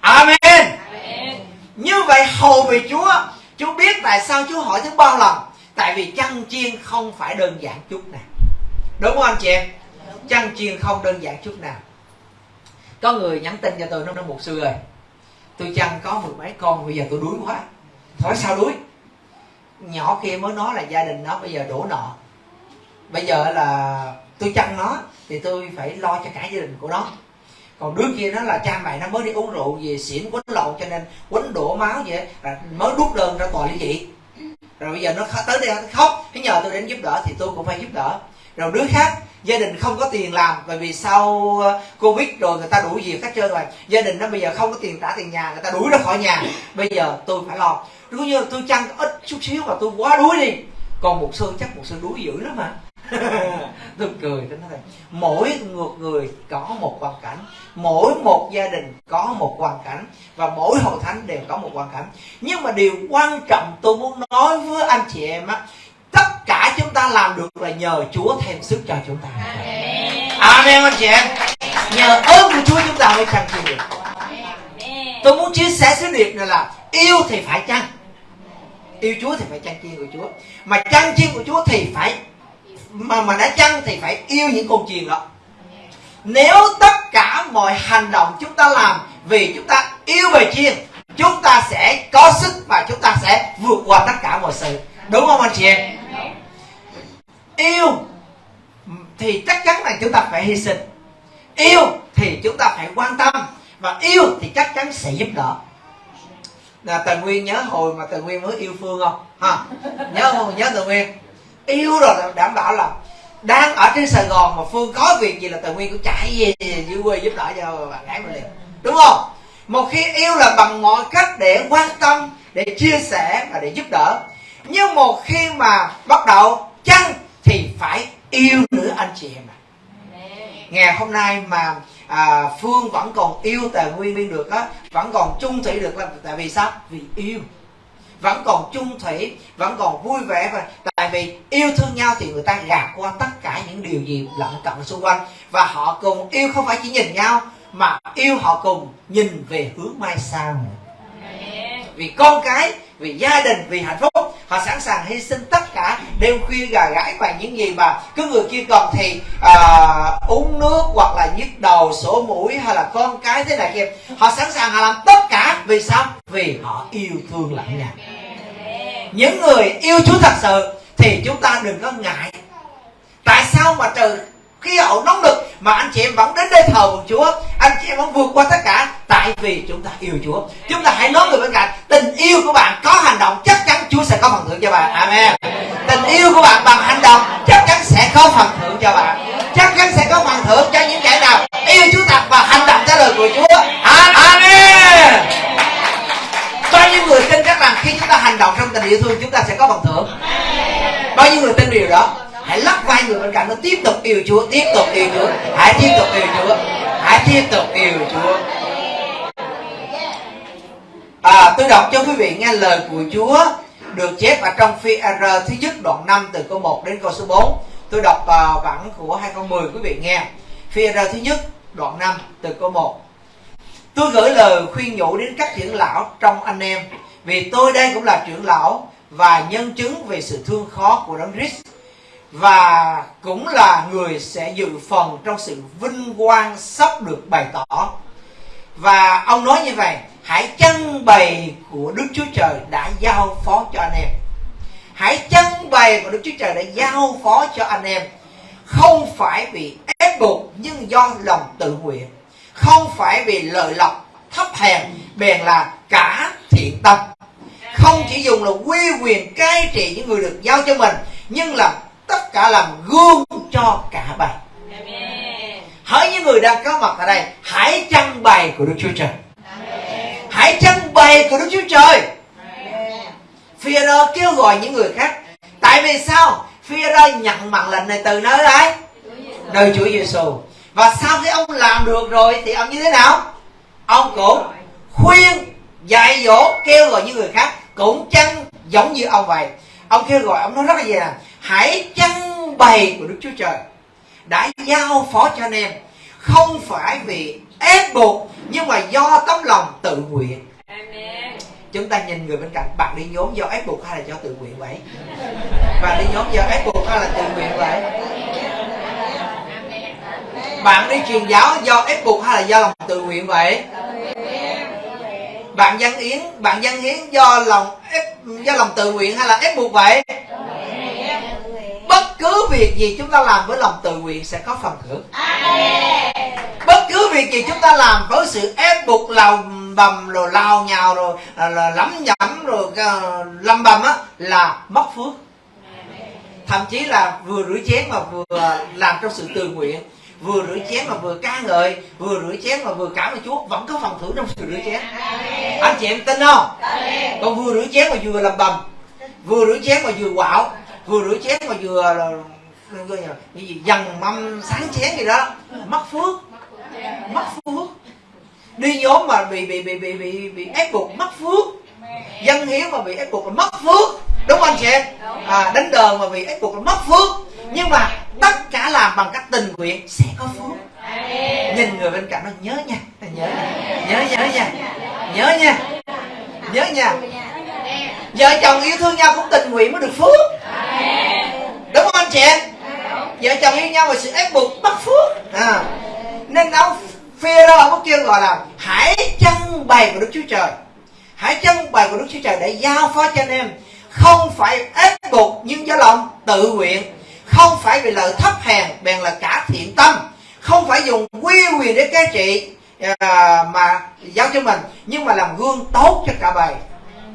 Amen. Amen. Như vậy hầu vì Chúa, Chúa biết tại sao Chúa hỏi thứ ba lần. Tại vì chăn chiên không phải đơn giản chút nào. Đúng không anh chị em? Chăn chiên không đơn giản chút nào. Có người nhắn tin cho tôi nó nói một sư ơi. Tôi chăn có mười mấy con bây giờ tôi đuối quá. Hỏi sao đuối? Nhỏ kia mới nói là gia đình nó bây giờ đổ nợ. Bây giờ là tôi chăn nó thì tôi phải lo cho cả gia đình của nó. Còn đứa kia nó là cha mẹ nó mới đi uống rượu về xỉn quấn lộn cho nên quấn đổ máu vậy, là mới đút đơn ra tòa lý dị. Rồi bây giờ nó tới đây nó khóc. Nó nhờ tôi đến giúp đỡ thì tôi cũng phải giúp đỡ. Rồi đứa khác gia đình không có tiền làm, bởi vì sau ờ, covid rồi người ta đuổi việc hết trơn rồi. Gia đình nó bây giờ không có tiền trả tiền nhà, người ta đuổi ra khỏi nhà. Bây giờ tôi phải lo. Nếu như tôi chăn ít chút xíu mà tôi quá đuối đi, còn một sư chắc một sư đuối dữ lắm mà. Tôi cười, tôi nói mỗi ngược người có một hoàn cảnh, mỗi một gia đình có một hoàn cảnh, và mỗi hội thánh đều có một hoàn cảnh. Nhưng mà điều quan trọng tôi muốn nói với anh chị em á, tất cả chúng ta làm được là nhờ Chúa thêm sức cho chúng ta. Amen. Anh chị em. Nhờ ơn của Chúa chúng ta mới chăng chịu được tôi muốn chia sẻ sứ điệp này là yêu thì phải chăng? Yêu Chúa thì phải chăn chiên của Chúa? Mà chăn chiên của Chúa thì phải mà mà đã chăn thì phải yêu những con chiên đó. Nếu tất cả mọi hành động chúng ta làm vì chúng ta yêu về chiên chúng ta sẽ có sức và chúng ta sẽ vượt qua tất cả mọi sự. Đúng không anh chị em yêu thì chắc chắn là chúng ta phải hy sinh. Yêu thì chúng ta phải quan tâm. Và yêu thì chắc chắn sẽ giúp đỡ. Là tần nguyên nhớ hồi mà tần nguyên mới yêu phương không? Ha, nhớ không nhớ tần nguyên. Yêu rồi đảm bảo là đang ở trên sài gòn mà phương có việc gì là tần nguyên cũng chạy về dưới quê giúp đỡ cho bạn gái mình liền. Đúng không? Một khi yêu là bằng mọi cách để quan tâm, để chia sẻ và để giúp đỡ. Nhưng một khi mà bắt đầu chăng thì phải yêu nữa anh chị em ạ. Ngày hôm nay mà à, phương vẫn còn yêu tề nguyên được á vẫn còn chung thủy được là tại vì sao? Vì yêu. Vẫn còn chung thủy vẫn còn vui vẻ và tại vì yêu thương nhau thì người ta gạt qua tất cả những điều gì lận cận xung quanh. Và họ cùng yêu không phải chỉ nhìn nhau mà yêu họ cùng nhìn về hướng mai sau. Vì con cái vì gia đình vì hạnh phúc. Họ sẵn sàng hy sinh tất cả đêm khuya gà gãi và những gì mà cứ người kia còn thì à, uống nước hoặc là nhức đầu sổ mũi hay là con cái thế này kia. Họ sẵn sàng họ làm tất cả. Vì sao? Vì họ yêu thương lẫn nhau. Những người yêu chúa thật sự thì chúng ta đừng có ngại. Tại sao mà trừ khí hậu nóng lực mà anh chị em vẫn đến đây thờ một chúa anh chị em vẫn vượt qua tất cả? Tại vì chúng ta yêu Chúa. Chúng ta hãy nói người bên cạnh, tình yêu của bạn có hành động, chắc chắn Chúa sẽ có phần thưởng cho bạn. Amen. Tình yêu của bạn bằng hành động, chắc chắn sẽ có phần thưởng cho bạn. Chắc chắn sẽ có phần thưởng cho những kẻ nào yêu Chúa thật và hành động theo lời của Chúa. Amen. Bao nhiêu người tin chắc rằng khi chúng ta hành động trong tình yêu thương, chúng ta sẽ có phần thưởng? Bao nhiêu người tin điều đó? Hãy lắc vai người bên cạnh nó, tiếp tục yêu Chúa, tiếp tục yêu Chúa. Hãy tiếp tục yêu Chúa. Hãy tiếp tục yêu Chúa à, tôi đọc cho quý vị nghe lời của Chúa được chép ở trong phi R thứ nhất đoạn 5 từ câu 1 đến câu số 4 tôi đọc uh, bản của 2010 quý vị nghe. Phi R thứ nhất đoạn 5 từ câu 1 tôi gửi lời khuyên nhủ đến các trưởng lão trong anh em vì tôi đây cũng là trưởng lão và nhân chứng về sự thương khó của đấng Christ và cũng là người sẽ dự phần trong sự vinh quang sắp được bày tỏ. Và ông nói như vậy hãy chân bày của Đức Chúa Trời đã giao phó cho anh em. Hãy chân bày của Đức Chúa Trời đã giao phó cho anh em. Không phải vì ép buộc nhưng do lòng tự nguyện. Không phải vì lợi lộc thấp hèn bèn là cả thiện tâm. Không chỉ dùng là quy quyền cai trị những người được giao cho mình nhưng là tất cả làm gương cho cả bầy hỡi những người đang có mặt ở đây hãy trăng bày của đức chúa trời hãy trưng bày của đức chúa trời. Phi kêu gọi những người khác. Tại vì sao? Phi nhận mệnh lệnh này từ nơi ai nơi chúa giêsu và sau khi ông làm được rồi thì ông như thế nào? Ông cũng khuyên, dạy dỗ, kêu gọi những người khác cũng chăng giống như ông vậy. Ông kêu gọi, ông nói rất là gì nè hãy trưng bày của đức chúa trời. Đã giao phó cho anh em. Không phải vì ép buộc nhưng mà do tấm lòng tự nguyện. Chúng ta nhìn người bên cạnh bạn đi nhóm do ép buộc hay là do tự nguyện vậy? Bạn đi nhóm do ép buộc hay là tự nguyện vậy? Bạn đi truyền giáo do ép buộc hay là do lòng tự nguyện vậy? Bạn dân yến bạn dân hiến do lòng ép do lòng tự nguyện hay là ép buộc vậy cứ việc gì chúng ta làm với lòng tự nguyện sẽ có phần thưởng bất cứ việc gì chúng ta làm với sự ép buộc lòng bầm rồi lao nhào rồi là, là lắm nhẩm rồi uh, lâm bầm á là mất phước. Thậm chí là vừa rửa chén mà vừa làm trong sự tự nguyện vừa rửa chén mà vừa ca ngợi vừa rửa chén mà vừa cảm ơn chúa vẫn có phần thưởng trong sự rửa chén. Anh chị em tin không? Còn vừa rửa chén mà vừa làm bầm vừa rửa chén mà vừa quạo vừa rửa chén mà vừa ờ, là cái gì dần mâm sáng chén gì đó. Mất phước. Mất phước. Đi nhóm mà bị bị bị bị bị, bị ép buộc mất phước. Dân hiến mà bị ép buộc là mất phước. Đúng không anh chị? Em à, đánh đờn mà bị ép buộc là mất phước. Nhưng mà tất cả làm bằng cách tình nguyện sẽ có phước. Nhìn người bên cạnh nó nhớ nha. Nhớ nhớ nhớ nha. Nhớ nha. Nhớ nha. Vợ chồng yêu thương nhau cũng tình nguyện mới được phước đúng không anh chị? Em vợ chồng yêu nhau mà sự ép buộc bắt phước. À. nên ông phê đó ông có kêu gọi là hãy chân bày của đức chúa trời. Hãy chân bày của đức chúa trời để giao phó cho anh em. Không phải ép buộc nhưng do lòng tự nguyện. Không phải vì lợi thấp hèn bèn là cả thiện tâm. Không phải dùng quy quyền để cai trị à, mà giao cho mình nhưng mà làm gương tốt cho cả bầy.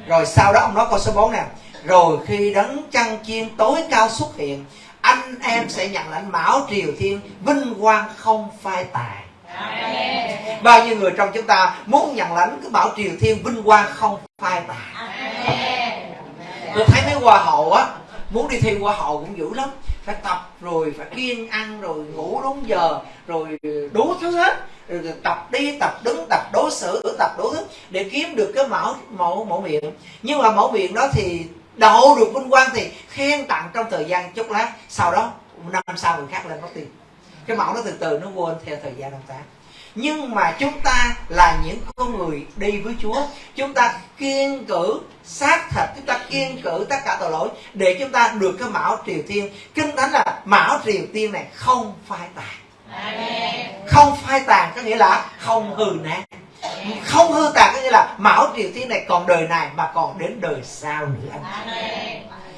Rồi sau đó ông nói câu số 4 nè rồi khi đấng chăn chiên tối cao xuất hiện anh em sẽ nhận lãnh mão triều thiên vinh quang không phai tàn. Bao nhiêu người trong chúng ta muốn nhận lãnh cái bảo triều thiên vinh quang không phai tàn? Tôi thấy mấy hoa hậu á muốn đi thi hoa hậu cũng dữ lắm. Phải tập rồi phải kiêng ăn rồi ngủ đúng giờ rồi đủ thứ hết. Rồi tập đi tập đứng tập đối xử tập đủ thứ để kiếm được cái mẫu mẫu mẫu miệng. Nhưng mà mẫu miệng đó thì đậu được vinh quang thì khen tặng trong thời gian chốc lát sau đó năm sau người khác lên mất tiền cái mẫu nó từ từ nó quên theo thời gian năm tháng nhưng mà chúng ta là những con người đi với Chúa chúng ta kiên cử xác thịt chúng ta kiên cử tất cả tội lỗi để chúng ta được cái mão triều tiên kinh thánh là mão triều tiên này không phai tàn. Không phai tàn có nghĩa là không hư nát không hư tàn có nghĩa là mão triều tiên này còn đời này mà còn đến đời sau nữa. Anh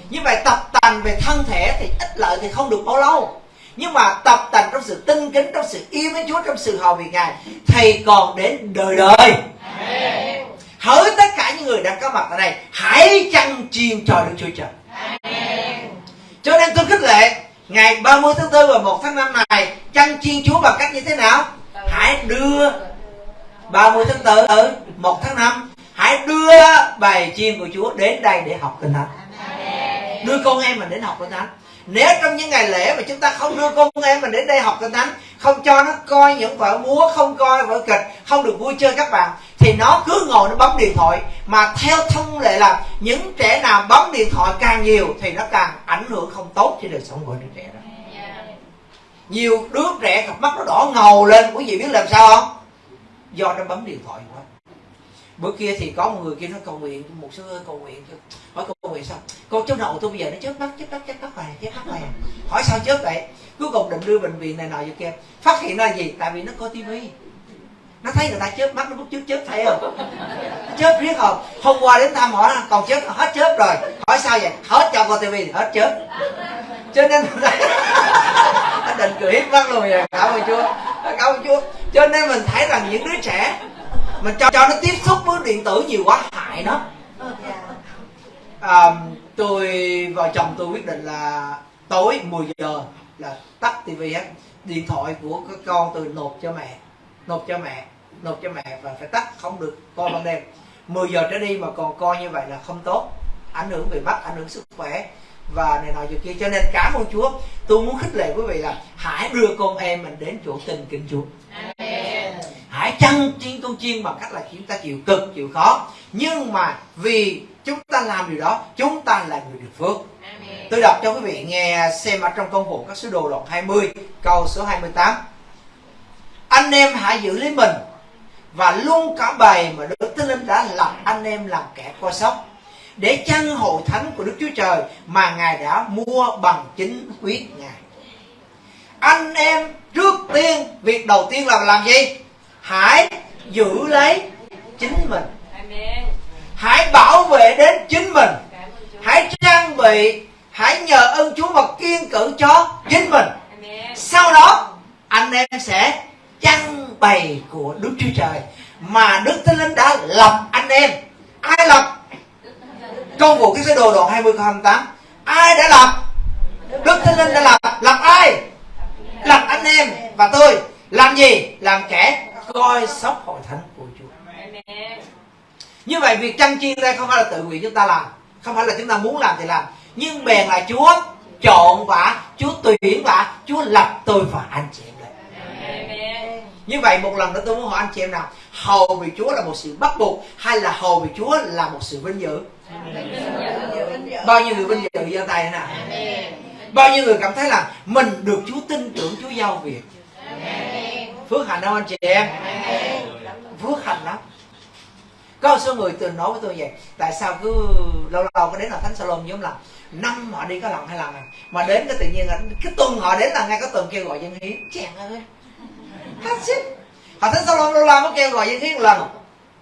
như vậy tập tành về thân thể thì ít lợi thì không được bao lâu. Nhưng mà tập tành trong sự tinh kính trong sự yêu mến Chúa trong sự hầu việc Ngài thì còn đến đời đời. Hỡi tất cả những người đang có mặt ở đây hãy chăn chiên cho Đức Chúa Trời. Cho nên tôi khích lệ ngày 30 tháng 4 và 1 tháng 5 này chăn chiên Chúa bằng cách như thế nào? Hãy đưa 30 tháng 4 ở 1 tháng 5 hãy đưa bài chiên của Chúa đến đây để học kinh thánh. Đưa con em mình đến học kinh thánh. Nếu trong những ngày lễ mà chúng ta không đưa con em mình đến đây học kinh thánh, không cho nó coi những vở múa, không coi vở kịch, không được vui chơi các bạn, thì nó cứ ngồi nó bấm điện thoại. Mà theo thông lệ là những trẻ nào bấm điện thoại càng nhiều thì nó càng ảnh hưởng không tốt cho đời sống của đứa trẻ đó. Nhiều đứa trẻ cặp mắt nó đỏ ngầu lên. Quý vị biết làm sao không? Do nó bấm điện thoại quá. Bữa kia thì có một người kia nó cầu nguyện, một sư ơi, cầu nguyện hỏi cầu nguyện sao? Con cháu nội tôi bây giờ nó chớp mắt chớp mắt chớp mắt này chớp mắt này à. hỏi sao chớp vậy? Cuối cùng định đưa bệnh viện này nọ cho kia. Phát hiện ra gì? Tại vì nó coi tivi nó thấy người ta chớp mắt nó cũng chớp chớp thấy không? Chớp riết không? Hôm qua đến thăm hỏi còn chớp hết chớp rồi. Hỏi sao vậy? Hết cho coi tivi thì hết chớp. Cho nên nó định cười hết mắt luôn rồi cảm ơn chúa. Cảm ơn chúa. Cho nên mình thấy rằng những đứa trẻ mình cho cho nó tiếp xúc với điện tử nhiều quá hại nó. À, tôi vợ chồng tôi quyết định là tối 10 giờ là tắt tivi hết điện thoại của các con tôi nộp cho mẹ nộp cho mẹ nộp cho mẹ và phải tắt không được coi ban đêm. 10 giờ trở đi mà còn coi như vậy là không tốt ảnh hưởng về mắt ảnh hưởng sức khỏe và này nọ việc kia. Cho nên cảm ơn Chúa. Tôi muốn khích lệ quý vị là hãy đưa con em mình đến chỗ tình kính Chúa. Hãy chăn chiên con chiên bằng cách là chúng ta chịu cực chịu khó. Nhưng mà vì chúng ta làm điều đó chúng ta là người được phước. Tôi đọc cho quý vị nghe xem ở trong công vụ các sứ đồ đoạn 20 câu số 28 anh em hãy giữ lấy mình và luôn cả bầy mà Đức Thánh Linh đã lập anh em làm kẻ coi sóc để chăn hội thánh của Đức Chúa Trời mà Ngài đã mua bằng chính huyết Ngài. Anh em trước tiên, việc đầu tiên là làm gì? Hãy giữ lấy chính mình. Hãy bảo vệ đến chính mình. Hãy trang bị, hãy nhờ ơn Chúa và kiên cử cho chính mình. Sau đó, anh em sẽ chăn bày của Đức Chúa Trời mà Đức Thánh Linh đã lập anh em. Ai lập? trong vụ cái sơ đồ đoạn 20 câu 28 ai đã lập? Đức Thánh Linh đã lập. Lập ai? Lập anh em và tôi. Làm gì? Làm kẻ coi sóc hội thánh của Chúa. Như vậy việc chăn chiên đây không phải là tự nguyện chúng ta làm. Không phải là chúng ta muốn làm thì làm. Nhưng bèn là Chúa chọn và Chúa tuyển và Chúa lập tôi và anh chị em như vậy một lần nữa tôi muốn hỏi anh chị em nào hầu vì Chúa là một sự bắt buộc hay là hầu vì Chúa là một sự vinh dự? Bao nhiêu người vinh dự giơ tay nè bao nhiêu người cảm thấy là mình được Chúa tin tưởng Chúa giao việc? Phước hạnh đâu anh chị em? Phước hạnh lắm. Có một số người từng nói với tôi vậy tại sao cứ lâu lâu có đến là thánh salon giống là năm họ đi có lần hai lần à. mà đến cái tự nhiên là cái tuần họ đến là ngay có tuần kêu gọi dân hiến chèn ơi hết sức. Họ thánh salon lâu lâu mới kêu gọi dân hiến một lần.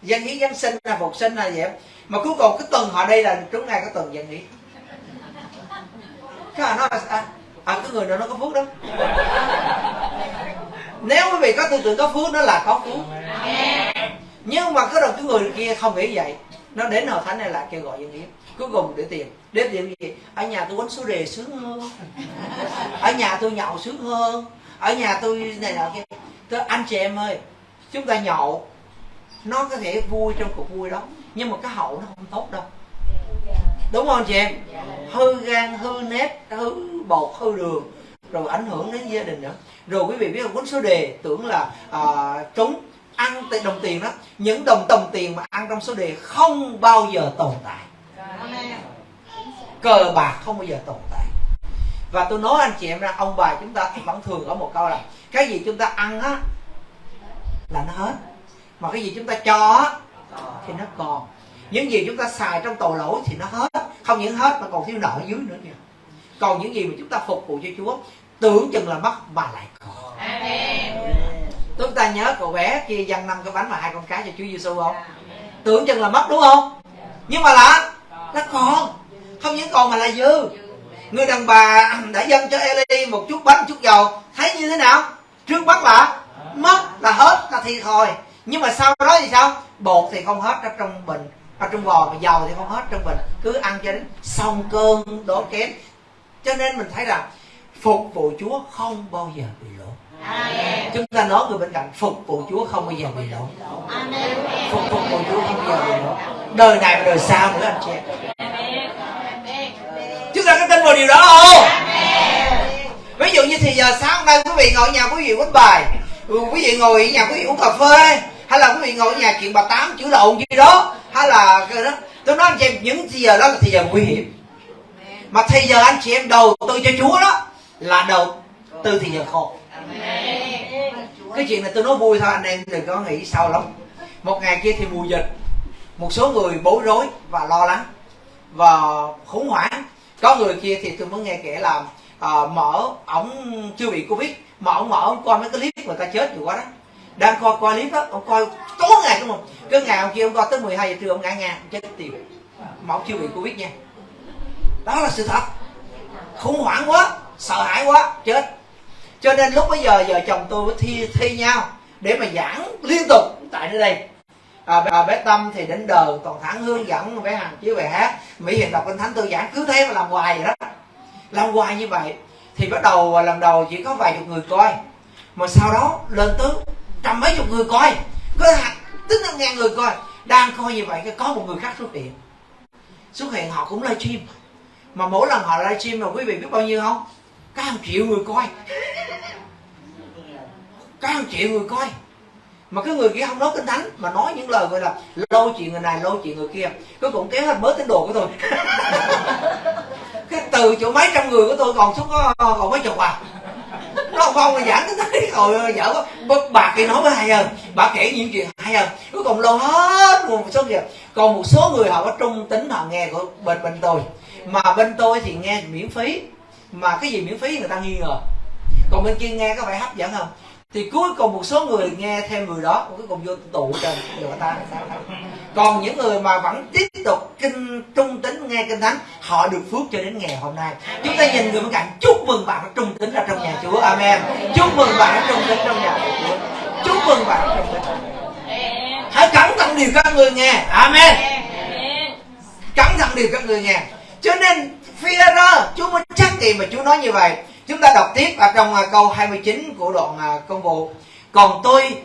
Dân hiến giáng sinh là phục sinh là vậy mà cuối cùng cái tuần họ đây là trúng ngay cái tuần dân hiến. Cái họ nói là à, à cái người nào nó có phước đó? Nếu quý vị có tư tưởng có phước nó là có phước. Nhưng mà cái đầu cái người kia không nghĩ vậy. Nó đến hội thánh này là kêu gọi dân hiến. Cuối cùng để tiền. Để tiền gì? Ở nhà tôi quánh số đề sướng hơn. Ở nhà tôi nhậu sướng hơn. Ở nhà tôi này nọ kia tôi anh chị em ơi chúng ta nhậu nó có thể vui trong cuộc vui đó nhưng mà cái hậu nó không tốt đâu. Đúng không chị em? Hư gan hư nếp hư bột hư đường rồi ảnh hưởng đến gia đình nữa. Rồi quý vị biết không cuốn số đề tưởng là à, trúng ăn đồng tiền đó. Những đồng đồng tiền mà ăn trong số đề không bao giờ tồn tại. Cờ bạc không bao giờ tồn tại. Và tôi nói anh chị em ra ông bà chúng ta vẫn thường có một câu là cái gì chúng ta ăn á là nó hết. Mà cái gì chúng ta cho á thì nó còn. Những gì chúng ta xài trong tội lỗi thì nó hết. Không những hết mà còn thiếu nợ dưới nữa kìa. Còn những gì mà chúng ta phục vụ cho Chúa tưởng chừng là mất mà lại còn. Chúng ta nhớ cậu bé kia dâng năm cái bánh và hai con cá cho Chúa Giêsu không? Tưởng chừng là mất đúng không? Nhưng mà là nó còn. Không những còn mà là dư. Người đàn bà đã dâng cho Eli một chút bánh chút dầu thấy như thế nào trước mắt là mất là hết là thiệt thôi nhưng mà sau đó thì sao? Bột thì không hết ở trong bình ở trong bò mà dầu thì không hết trong bình. Cứ ăn cho đến xong cơn đổ kém cho nên mình thấy rằng phục vụ Chúa không bao giờ bị lỗ. Amen. chúng ta nói người bên cạnh phục vụ Chúa không bao giờ bị lỗ. Phục phục vụ Chúa không bao giờ bị lỗ. Đời này và đời sau nữa anh chị em. Chúng ta có tin vào điều đó không ví dụ như thì giờ sáng hôm nay quý vị ngồi ở nhà quý vị quýnh bài. Ừ, quý vị ngồi ở nhà quý vị uống cà phê, hay là quý vị ngồi ở nhà chuyện bà tám chữ lộn gì đó, hay là cái đó. Tôi nói anh chị em, những thì giờ đó là thì giờ nguy hiểm. Mà thì giờ anh chị em đầu tư cho chúa đó là đầu tư thì giờ khổ. Cái chuyện này tôi nói vui thôi, anh em đừng có nghĩ sâu lắm. Một ngày kia thì mùa dịch, một số người bối rối và lo lắng và khủng hoảng. Có người kia thì tôi mới nghe kể là à, mở ổng chưa bị covid mà ổng mở ổng coi mấy cái clip người ta chết nhiều quá đó. Đang coi coi clip đó ổng coi tối ngày đúng không? Cái ngày ông kia ông coi tới 12 giờ trưa ông ngã ngang chết tiệt. Mà ổng chưa bị covid nha. Đó là sự thật. Khủng hoảng quá sợ hãi quá chết. Cho nên lúc bây giờ vợ chồng tôi mới thi thi nhau để mà giảng liên tục tại nơi đây. À, bé, à, bé tâm thì đến đời toàn thẳng hướng dẫn bé hằng chiếu bài hát mỹ hiền đọc kinh thánh tôi giảng cứ thế mà làm hoài vậy đó lâu hoài như vậy, thì bắt đầu à, lần đầu chỉ có vài chục người coi. Mà sau đó, lên tới trăm mấy chục người coi. Có tính năm ngàn người coi. Đang coi như vậy, có một người khác xuất hiện. Xuất hiện họ cũng livestream. Mà mỗi lần họ livestream mà quý vị biết bao nhiêu không? Có hàng triệu người coi. Có hàng triệu người coi. Mà cái người kia không nói kinh thánh, mà nói những lời gọi là lôi chuyện người này, lôi chuyện người kia. Cuối cùng kéo hết bớt tín đồ của tôi. cái từ chỗ mấy trăm người của tôi còn xuống có, còn mấy chục à. Nó không là giảng tới thấy rồi vợ có bà kia nói với hay hơn bà kể những chuyện hay hơn cuối cùng lâu hết một số việc. Còn một số người họ có trung tính, họ nghe của bên bên tôi. Mà bên tôi thì nghe miễn phí. Mà cái gì miễn phí người ta nghi ngờ. Còn bên kia nghe có phải hấp dẫn không? Thì cuối cùng một số người nghe theo người đó cuối cùng vô tụ cho người ta còn những người mà vẫn tiếp tục kinh trung tính nghe kinh thánh họ được phước cho đến ngày hôm nay. Chúng ta nhìn người bên cạnh chúc mừng bạn trung tính ra trong nhà chúa. Amen. Chúc mừng bạn trung tính trong nhà chúa. Chúc mừng bạn trung tính hãy cẩn thận điều các người nghe. Amen. Cẩn thận điều các người nghe. Cho nên phi chúa mới chắc gì mà chúa nói như vậy Chúng ta đọc tiếp ở trong à, câu 29 của đoạn à, công vụ. Còn tôi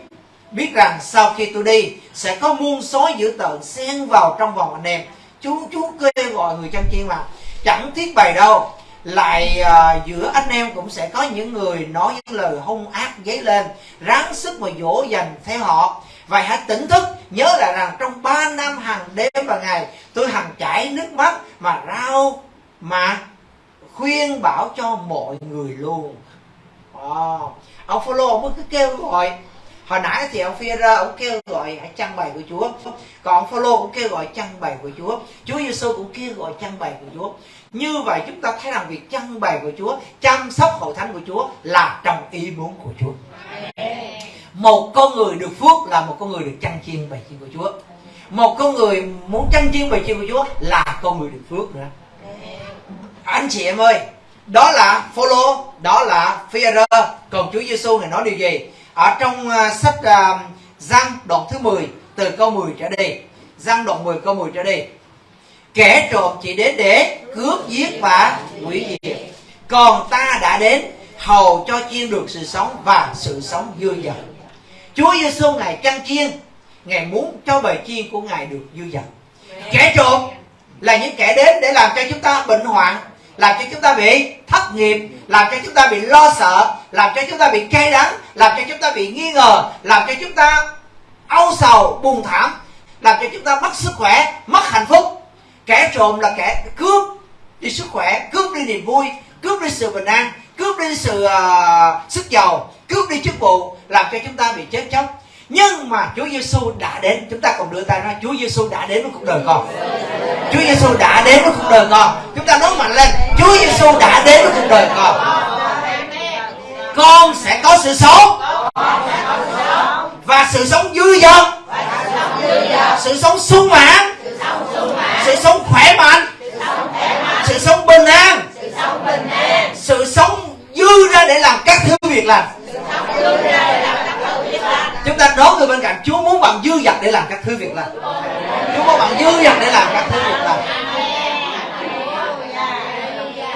biết rằng sau khi tôi đi sẽ có muôn sói dữ tợn xen vào trong vòng anh em. Chú chú kêu gọi người chân chiên mà chẳng thiết bày đâu. Lại uh, giữa anh em cũng sẽ có những người nói những lời hung ác dấy lên, ráng sức mà dỗ dành theo họ. Vậy hãy tỉnh thức nhớ lại rằng trong 3 năm hàng đêm và ngày tôi hằng chảy nước mắt mà rau mà khuyên bảo cho mọi người luôn. À, ông Phaolô mới cứ kêu gọi. Hồi nãy thì ông phi ra ông kêu gọi hãy chăn bày của Chúa. Còn ông Phaolô cũng kêu gọi chăn bày của Chúa. Chúa Giêsu cũng kêu gọi chăn bày của Chúa. Như vậy chúng ta thấy rằng việc chăn bày của Chúa chăm sóc hội thánh của Chúa là trong ý muốn của Chúa. Một con người được phước là một con người được chăn chiên bày chiên của Chúa. Một con người muốn chăn chiên bày chiên của Chúa là con người được phước nữa anh chị em ơi đó là follow đó là fear. Còn Chúa Giêsu này nói điều gì? Ở trong uh, sách uh, Giăng đoạn thứ 10 từ câu 10 trở đi. Giăng đoạn 10 câu 10 trở đi. Kẻ trộm chỉ đến để cướp giết và hủy diệt. Còn ta đã đến hầu cho chiên được sự sống và sự sống dư dật. Chúa Giêsu ngài chăn chiên ngài muốn cho bầy chiên của ngài được dư dật. Kẻ trộm là những kẻ đến để làm cho chúng ta bệnh hoạn làm cho chúng ta bị thất nghiệp làm cho chúng ta bị lo sợ làm cho chúng ta bị cay đắng làm cho chúng ta bị nghi ngờ làm cho chúng ta âu sầu buồn thảm làm cho chúng ta mất sức khỏe mất hạnh phúc. Kẻ trộm là kẻ cướp đi sức khỏe cướp đi niềm vui cướp đi sự bình an cướp đi sự uh, sức giàu cướp đi chức vụ làm cho chúng ta bị chết chóc nhưng mà Chúa Giêsu đã đến. Chúng ta còn đưa tay ra Chúa Giêsu đã đến với cuộc đời con. Chúa Giêsu đã đến với cuộc đời con. Chúng ta nói mạnh lên, Chúa Giêsu đã đến với cuộc đời con. Con sẽ có sự sống. Và sự sống dư dật. Sự sống sung mãn. Sự sống khỏe mạnh. Sự sống bình an. Sự sống dư ra để làm các thứ việc lành chúng ta đón người bên cạnh. Chúa muốn bạn dư dật để làm các thứ việc lành. Chúa muốn bạn dư dật để làm các thứ việc lành.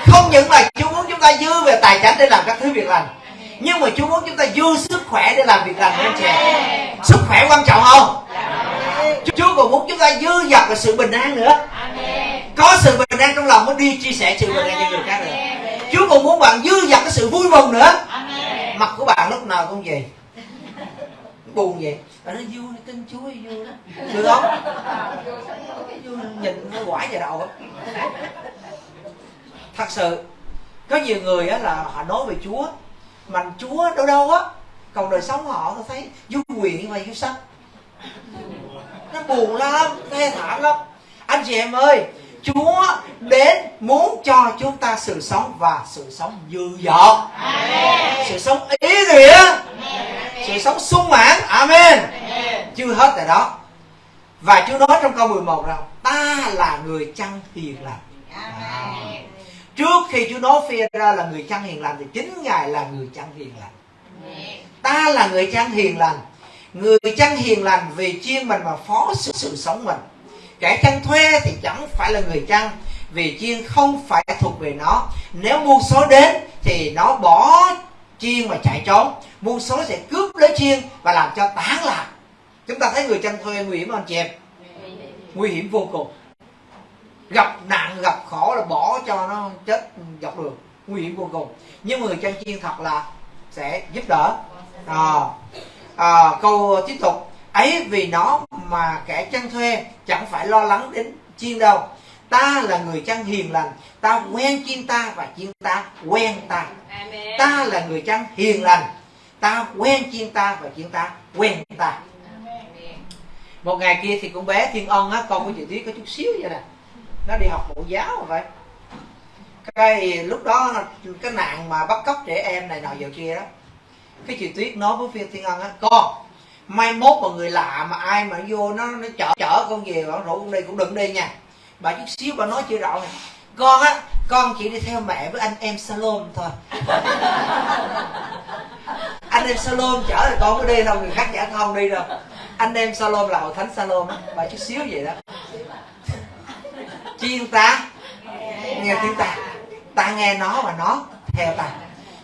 Không những là chúa muốn chúng ta dư về tài chính để làm các thứ việc lành. Nhưng mà chúa muốn chúng ta dư sức khỏe để làm việc lành, anh chị sức khỏe quan trọng không? Chúa còn muốn chúng ta dư dật về sự bình an nữa. Có sự bình an trong lòng mới đi chia sẻ sự bình an cho người khác nữa. Chúa còn muốn bạn dư dật cái sự vui mừng nữa. Mặt của bạn lúc nào cũng vậy buồn vậy. Bạn nói vui tin chúa vui đó được không? Vui nhìn nó quải vào đầu thật sự, có nhiều người á là họ nói về chúa, mà chúa đâu đâu á, còn đời sống họ, tôi thấy vui quyền mà vui sắc nó buồn lắm, thê thảm lắm. Anh chị em ơi Chúa đến muốn cho chúng ta sự sống và sự sống dư dật sự sống ý nghĩa. Sự sống sung mãn. Amen. Chưa hết tại đó. Và Chúa nói trong câu 11 rằng ta là người chăn hiền lành. Trước khi Chúa nói phi ra là người chăn hiền lành thì chính Ngài là người chăn hiền lành. Ta là người chăn hiền lành. Người chăn hiền lành vì chiên mình mà phó sự, sự sống mình kẻ chăn thuê thì chẳng phải là người chăn vì chiên không phải thuộc về nó. Nếu muôn số đến thì nó bỏ chiên mà chạy trốn. Muôn số sẽ cướp lấy chiên và làm cho tán lạc. Chúng ta thấy người chăn thuê nguy hiểm không anh chị em? Nguy hiểm vô cùng. Gặp nạn gặp khổ là bỏ cho nó chết dọc đường. Nguy hiểm vô cùng. Nhưng người chăn chiên thật là sẽ giúp đỡ. À, à, câu tiếp tục ấy vì nó mà kẻ chăn thuê chẳng phải lo lắng đến chiên đâu. Ta là người chăn hiền lành ta quen chiên ta và chiên ta quen ta. Ta là người chăn hiền lành ta quen chiên ta và chiên ta quen ta. Một ngày kia thì con bé thiên ân á con của chị tuyết có chút xíu vậy nè. Nó đi học mẫu giáo rồi vậy cái lúc đó cái nạn mà bắt cóc trẻ em này nọ giờ kia đó. Cái chị tuyết nói với phiên thiên ân á con mai mốt mà người lạ mà ai mà vô nó nó chở chở con về, bảo rủ con đi cũng đừng đi nha. Bà chút xíu bà nói chưa rõ này con á, con chỉ đi theo mẹ với anh em salon thôi. Anh em salon chở thì con có đi đâu, người khác chở không đi đâu. Anh em salon là hội thánh salon á, bà chút xíu vậy đó. Chiên ta? Nghe tiếng ta. Ta nghe nó và nó theo ta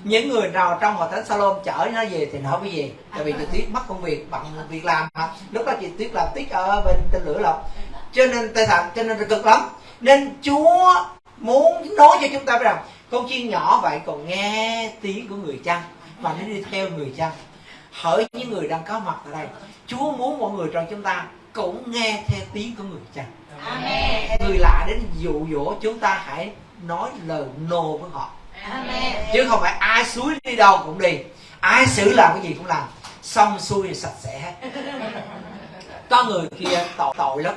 những người nào trong hội thánh salon chở nó về thì nó mới về tại vì chị tuyết mất công việc bận việc làm mà. Lúc đó chị tuyết làm tuyết ở bên tên lửa lộc. Cho nên tay thật cho nên là cực lắm. Nên chúa muốn nói cho chúng ta biết rằng con chiên nhỏ vậy còn nghe tiếng của người chăn và nó đi theo người chăn. Hỡi những người đang có mặt ở đây chúa muốn mọi người trong chúng ta cũng nghe theo tiếng của người chăn. Amen. người lạ đến dụ dỗ chúng ta hãy nói lời nô với họ chứ không phải ai suối đi đâu cũng đi. Ai xử làm cái gì cũng làm. Xong xuôi thì sạch sẽ. Hết có người kia tội tội lắm.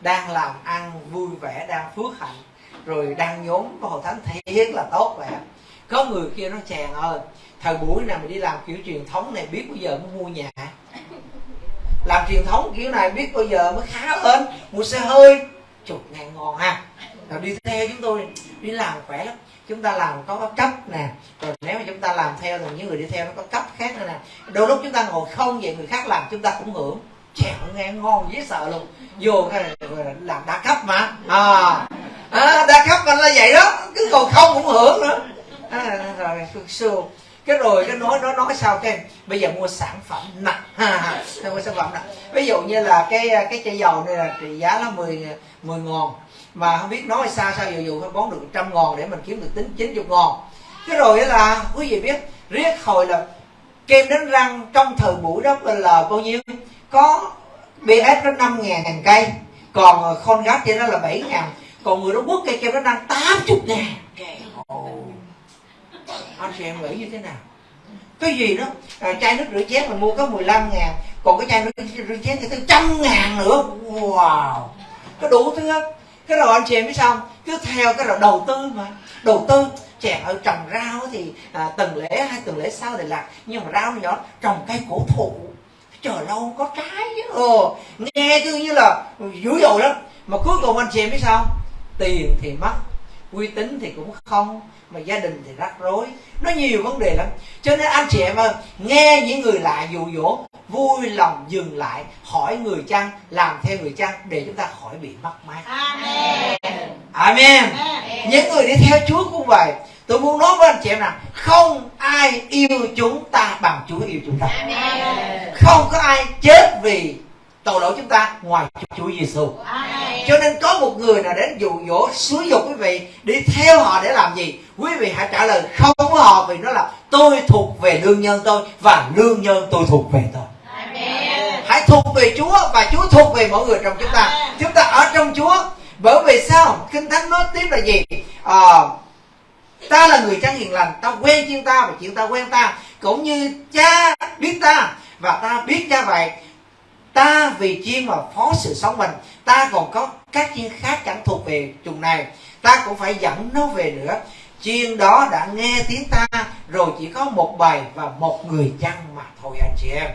Đang làm ăn vui vẻ, đang phước hạnh, rồi đang nhốn có hội thánh thiệt là tốt vậy có người kia nó chàng ơi, thời buổi nào mình đi làm kiểu truyền thống này biết bao giờ mới mua nhà? Làm truyền thống kiểu này biết bao giờ mới khá lên mua xe hơi. Chục ngàn ngon ha à. rồi đi theo chúng tôi, đi làm khỏe lắm chúng ta làm có cấp nè. Rồi nếu mà chúng ta làm theo thì những người đi theo nó có cấp khác nữa nè. Đôi lúc chúng ta ngồi không vậy người khác làm chúng ta cũng hưởng. Chèo nghe ngon dễ sợ luôn. Vô cái làm đa cấp mà. À, à đa cấp là vậy đó. Cứ ngồi không cũng hưởng nữa. À, rồi xưa cái rồi cái nói nó nói sao cái bây giờ mua sản phẩm nặng ha mua sản phẩm nặng ví dụ như là cái cái chai dầu này là trị giá là 10 10 ngàn mà không biết nói sao sao dù dù phải bón được trăm ngàn để mình kiếm được tính 90 ngàn cái rồi là quý vị biết riết hồi là kem đánh răng trong thời buổi đó là bao nhiêu? Có BS nó 5 ngàn ngàn cây còn con gác trên đó là 7 ngàn. Còn người đó quất cây kem đánh răng 80 ngàn anh chị em nghĩ như thế nào? Cái gì đó à, chai nước rửa chén mình mua có 15 ngàn còn cái chai nước rửa chén thì tới trăm ngàn nữa. Wow! Có đủ thứ hết cái rồi anh chị em biết sao cứ theo cái rồi đầu tư mà. Đầu tư trẻ ở trồng rau thì à, tuần lễ hai tuần lễ sau để lạc nhưng mà rau nhỏ trồng cây cổ thụ. Chờ lâu có trái ồ nghe cứ như là dữ dội lắm. Mà cuối cùng anh chị em biết sao tiền thì mất uy tín thì cũng không mà gia đình thì rắc rối nó nhiều vấn đề lắm cho nên anh chị em ơi nghe những người lạ dụ dỗ vui lòng dừng lại hỏi người chăng làm theo người chăng để chúng ta khỏi bị mất mát Amen. amen Amen. những người đi theo chúa cũng vậy tôi muốn nói với anh chị em rằng không ai yêu chúng ta bằng chúa yêu chúng ta Amen. không có ai chết vì tội lỗi chúng ta ngoài chúa giêsu cho nên có một người nào đến dụ dỗ xúi dục quý vị đi theo họ để làm gì? Quý vị hãy trả lời không với họ vì nó là tôi thuộc về lương nhân tôi và lương nhân tôi thuộc về tôi. Amen. hãy thuộc về Chúa và Chúa thuộc về mỗi người trong chúng ta. Amen. chúng ta ở trong Chúa. Bởi vì sao? Kinh thánh nói tiếp là gì? À, ta là người chân hiền lành ta quen chiên ta và chuyện ta quen ta. Cũng như cha biết ta và ta biết cha vậy ta vì chiên mà phó sự sống mình ta còn có các chiên khác chẳng thuộc về chùng này. Ta cũng phải dẫn nó về nữa. Chiên đó đã nghe tiếng ta rồi chỉ có một bài và một người chăn mà thôi anh chị em.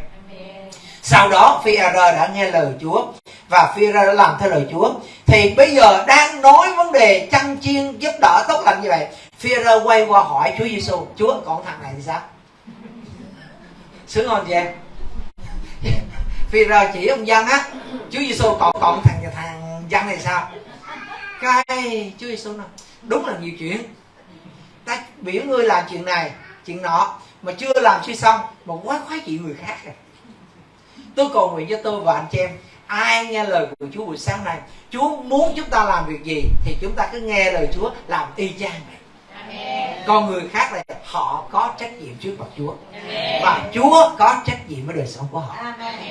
Sau đó phi đã nghe lời Chúa và phi đã làm theo lời Chúa. Thì bây giờ đang nói vấn đề chăn chiên giúp đỡ tốt lành như vậy. Phi quay qua hỏi Chúa Giêsu Chúa còn thằng này thì sao? Sướng không chị em phi chỉ ông dân á, Chúa Giêsu còn còn thằng thằng dân này sao? Cái Chúa Giêsu nói, đúng là nhiều chuyện. Ta biểu ngươi làm chuyện này, chuyện nọ, mà chưa làm chưa xong, mà quá khoái chuyện người khác rồi. Tôi cầu nguyện cho tôi và anh chị em, ai nghe lời của Chúa buổi sáng này Chúa muốn chúng ta làm việc gì thì chúng ta cứ nghe lời Chúa làm y chang. vậy còn người khác là họ có trách nhiệm trước mặt Chúa. Và Chúa có trách nhiệm với đời sống của họ.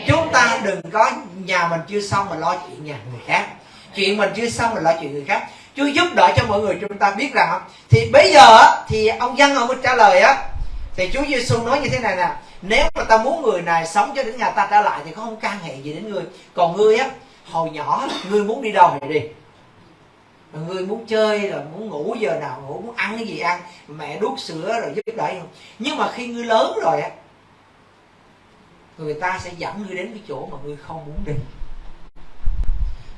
Chúng ta đừng có nhà mình chưa xong mà lo chuyện nhà người khác. Chuyện mình chưa xong mà lo chuyện người khác. Chúa giúp đỡ cho mọi người chúng ta biết rằng thì bây giờ thì ông dân ông mới trả lời á thì Chúa Giêsu nói như thế này nè. Nếu mà ta muốn người này sống cho đến ngày ta trở lại thì không can hệ gì đến ngươi còn ngươi á hồi nhỏ ngươi muốn đi đâu thì đi người muốn chơi rồi muốn ngủ giờ nào ngủ, muốn ăn cái gì ăn, mẹ đút sữa rồi giúp đỡ không? Nhưng mà khi ngươi lớn rồi á, người ta sẽ dẫn ngươi đến cái chỗ mà ngươi không muốn đi.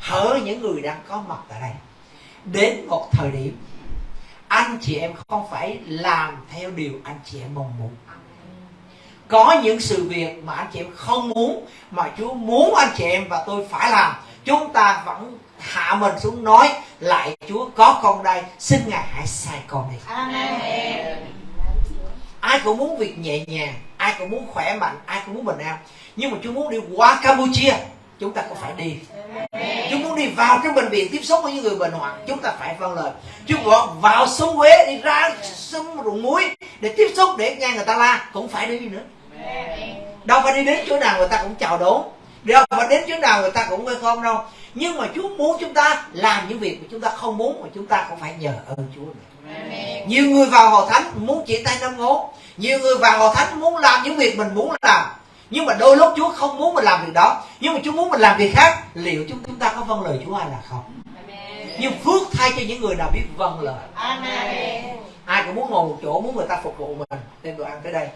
Hỡ những người đang có mặt tại đây. Đến một thời điểm, anh chị em không phải làm theo điều anh chị em mong muốn. Có những sự việc mà anh chị em không muốn, mà Chúa muốn anh chị em và tôi phải làm. Chúng ta vẫn hạ mình xuống nói lại Chúa có con đây xin ngài hãy sai con đi. Amen. ai cũng muốn việc nhẹ nhàng ai cũng muốn khỏe mạnh ai cũng muốn bình an. Nhưng mà Chúa muốn đi qua Campuchia chúng ta cũng phải đi. Chúa muốn đi vào trong bệnh viện tiếp xúc với những người bệnh hoạn chúng ta phải vâng lời. Chúa gọi vào sông Huế đi ra sông ruộng muối để tiếp xúc để nghe người ta la cũng phải đi nữa. Đâu phải đi đến chỗ nào người ta cũng chào đón đâu phải đến chỗ nào người ta cũng không đâu nhưng mà Chúa muốn chúng ta làm những việc mà chúng ta không muốn mà chúng ta cũng phải nhờ ơn Chúa. Nữa nhiều người vào hội thánh muốn chỉ tay năm ngón. Nhiều người vào hội thánh muốn làm những việc mình muốn làm. Nhưng mà đôi lúc Chúa không muốn mình làm việc đó. Nhưng mà Chúa muốn mình làm việc khác. Liệu chúng chúng ta có vâng lời Chúa hay là không? Nhưng phước thay cho những người nào biết vâng lời. Amen. ai cũng muốn ngồi một chỗ muốn người ta phục vụ mình. Đem đồ ăn tới đây.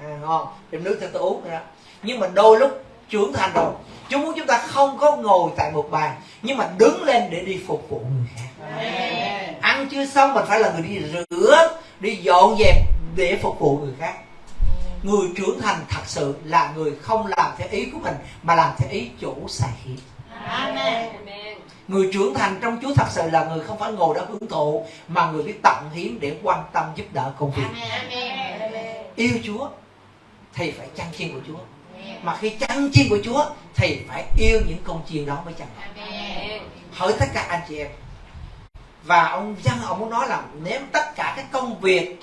À, ngon. Đem nước cho tôi uống nữa. Nhưng mà đôi lúc trưởng thành rồi. Chúa muốn chúng ta không có ngồi tại một bàn nhưng mà đứng lên để đi phục vụ người khác. Amen. ăn chưa xong mình phải là người đi rửa đi dọn dẹp để phục vụ người khác. Người trưởng thành thật sự là người không làm theo ý của mình mà làm theo ý chủ sai khiến Amen. người trưởng thành trong Chúa thật sự là người không phải ngồi đó hưởng thụ mà người biết tận hiến để quan tâm giúp đỡ công việc. Amen. yêu Chúa thì phải chăn chiên của Chúa mà khi chăn chiên của Chúa thì phải yêu những con chiên đó mới chăn hỏi tất cả anh chị em. Và ông dân ông muốn nói là nếu tất cả các công việc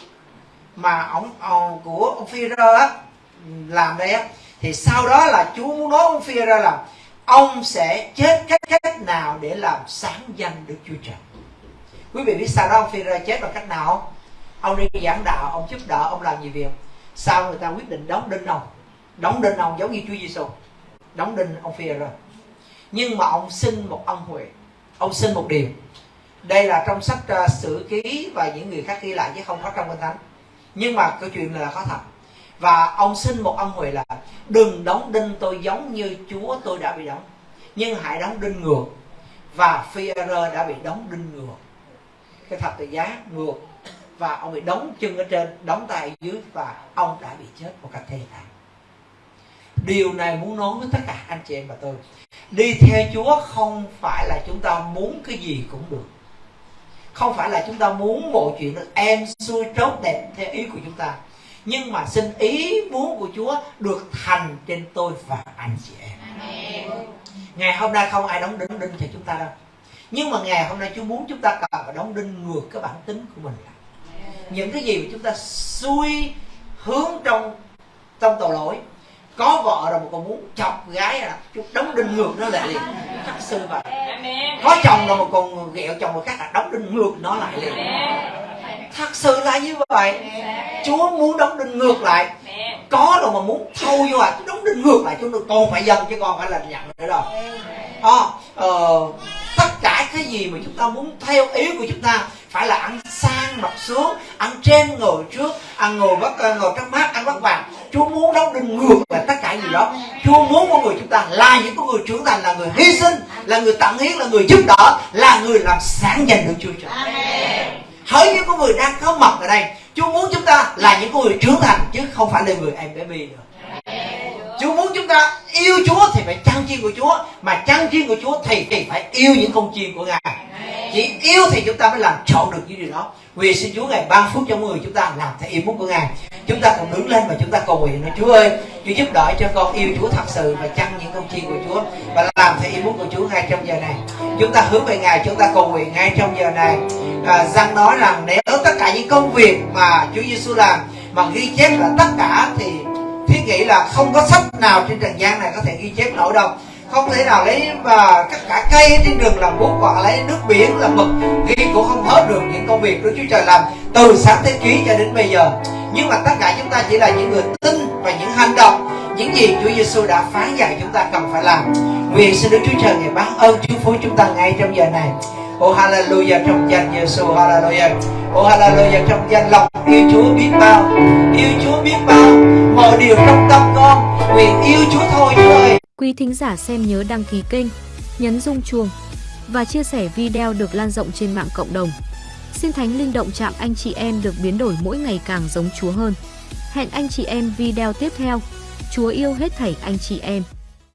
mà ông, ông của ông phi á làm đây á thì sau đó là Chúa muốn nói ông phi là ông sẽ chết cách cách nào để làm sáng danh Đức Chúa Trời. Quý vị biết sao đó ông phi chết bằng cách nào không? Ông đi giảng đạo ông giúp đỡ ông làm gì việc? Sau người ta quyết định đóng đinh ông đóng đinh ông giống như Chúa Giêsu đóng đinh ông phi nhưng mà ông xin một ân huệ. Ông xin một điều. Đây là trong sách uh, sử ký và những người khác ghi lại chứ không có trong kinh thánh. Nhưng mà câu chuyện này là có thật. Và ông xin một ân huệ là đừng đóng đinh tôi giống như chúa tôi đã bị đóng nhưng hãy đóng đinh ngược. Và phi đã bị đóng đinh ngược. Cái thập tự giá ngược. Và ông bị đóng chân ở trên đóng tay ở dưới và ông đã bị chết một cách thê thảm điều này muốn nói với tất cả anh chị em và tôi. Đi theo chúa không phải là chúng ta muốn cái gì cũng được. Không phải là chúng ta muốn mọi chuyện được em xuôi tốt đẹp theo ý của chúng ta. Nhưng mà xin ý muốn của chúa được thành trên tôi và anh chị em. Ngày hôm nay không ai đóng đinh đinh cho chúng ta đâu. Nhưng mà ngày hôm nay chúa muốn chúng ta cần phải đóng đinh ngược cái bản tính của mình lại. Những cái gì mà chúng ta xuôi hướng trong trong tội lỗi có vợ rồi mà còn muốn chọc gái là chút đóng đinh ngược nó lại liền. Thật sự vậy có chồng rồi mà còn ghẹo chồng người khác là đóng đinh ngược nó lại liền. Thật sự là như vậy. Chúa muốn đóng đinh ngược lại. Có rồi mà muốn thâu vô à đóng đinh ngược lại chúng tôi còn phải dần chứ còn phải là nhận nữa đâu. À, ờ, tất cả cái gì mà chúng ta muốn theo ý của chúng ta phải là ăn sang mặc xuống ăn trên ngồi trước ăn ngồi bắt ờ, ngồi trong mát ăn bắt vàng chúa muốn đóng đinh ngược lại tất cả gì đó. Chúa muốn con người chúng ta là những con người trưởng thành là người hy sinh là người tận hiến là người giúp đỡ là người làm sáng danh được chúa trời. Hỡi những con người đang có mặt ở đây chúa muốn chúng ta là những con người trưởng thành chứ không phải là người em bé bi nữa. Chúa muốn chúng ta yêu Chúa thì phải chăn chiên của Chúa Mà chăn chiên của Chúa thì, thì phải yêu những con chiên của Ngài chỉ yêu thì chúng ta mới làm trọn được những điều đó. Vì xin Chúa Ngài ban phước cho mọi người chúng ta làm theo yêu muốn của Ngài. Chúng ta còn đứng lên và chúng ta cầu nguyện nói Chúa ơi Chúa giúp đỡ cho con yêu Chúa thật sự Và chăn những công chiên của Chúa Và làm theo yêu muốn của Chúa ngay trong giờ này. Chúng ta hướng về Ngài chúng ta cầu nguyện ngay trong giờ này. À, Giăng nói rằng nếu tất cả những công việc mà Chúa Giêsu làm Mà ghi chép là tất cả thì thiết nghĩ là không có sách nào trên trần gian này có thể ghi chép nổi đâu không thể nào lấy và tất cả cây trên rừng làm bút hoặc lấy nước biển làm mực. Ghi cũng không hết được những công việc của Chúa Trời làm từ sáng thế ký cho đến bây giờ. Nhưng mà tất cả chúng ta chỉ là những người tin và những hành động. Những gì Chúa Giêsu đã phán dạy chúng ta cần phải làm. Nguyện xin Đức Chúa Trời ngày ban ơn Chúa phú chúng ta ngay trong giờ này. Oh hallelujah trong danh Giêsu hallelujah Oh hallelujah trong danh lòng yêu Chúa biết bao yêu Chúa biết bao mọi điều trong tâm con nguyện yêu Chúa thôi Chúa ơi Quý thính giả xem nhớ đăng ký kênh, nhấn rung chuông và chia sẻ video được lan rộng trên mạng cộng đồng. Xin Thánh Linh động chạm anh chị em được biến đổi mỗi ngày càng giống Chúa hơn. Hẹn anh chị em video tiếp theo. Chúa yêu hết thảy anh chị em.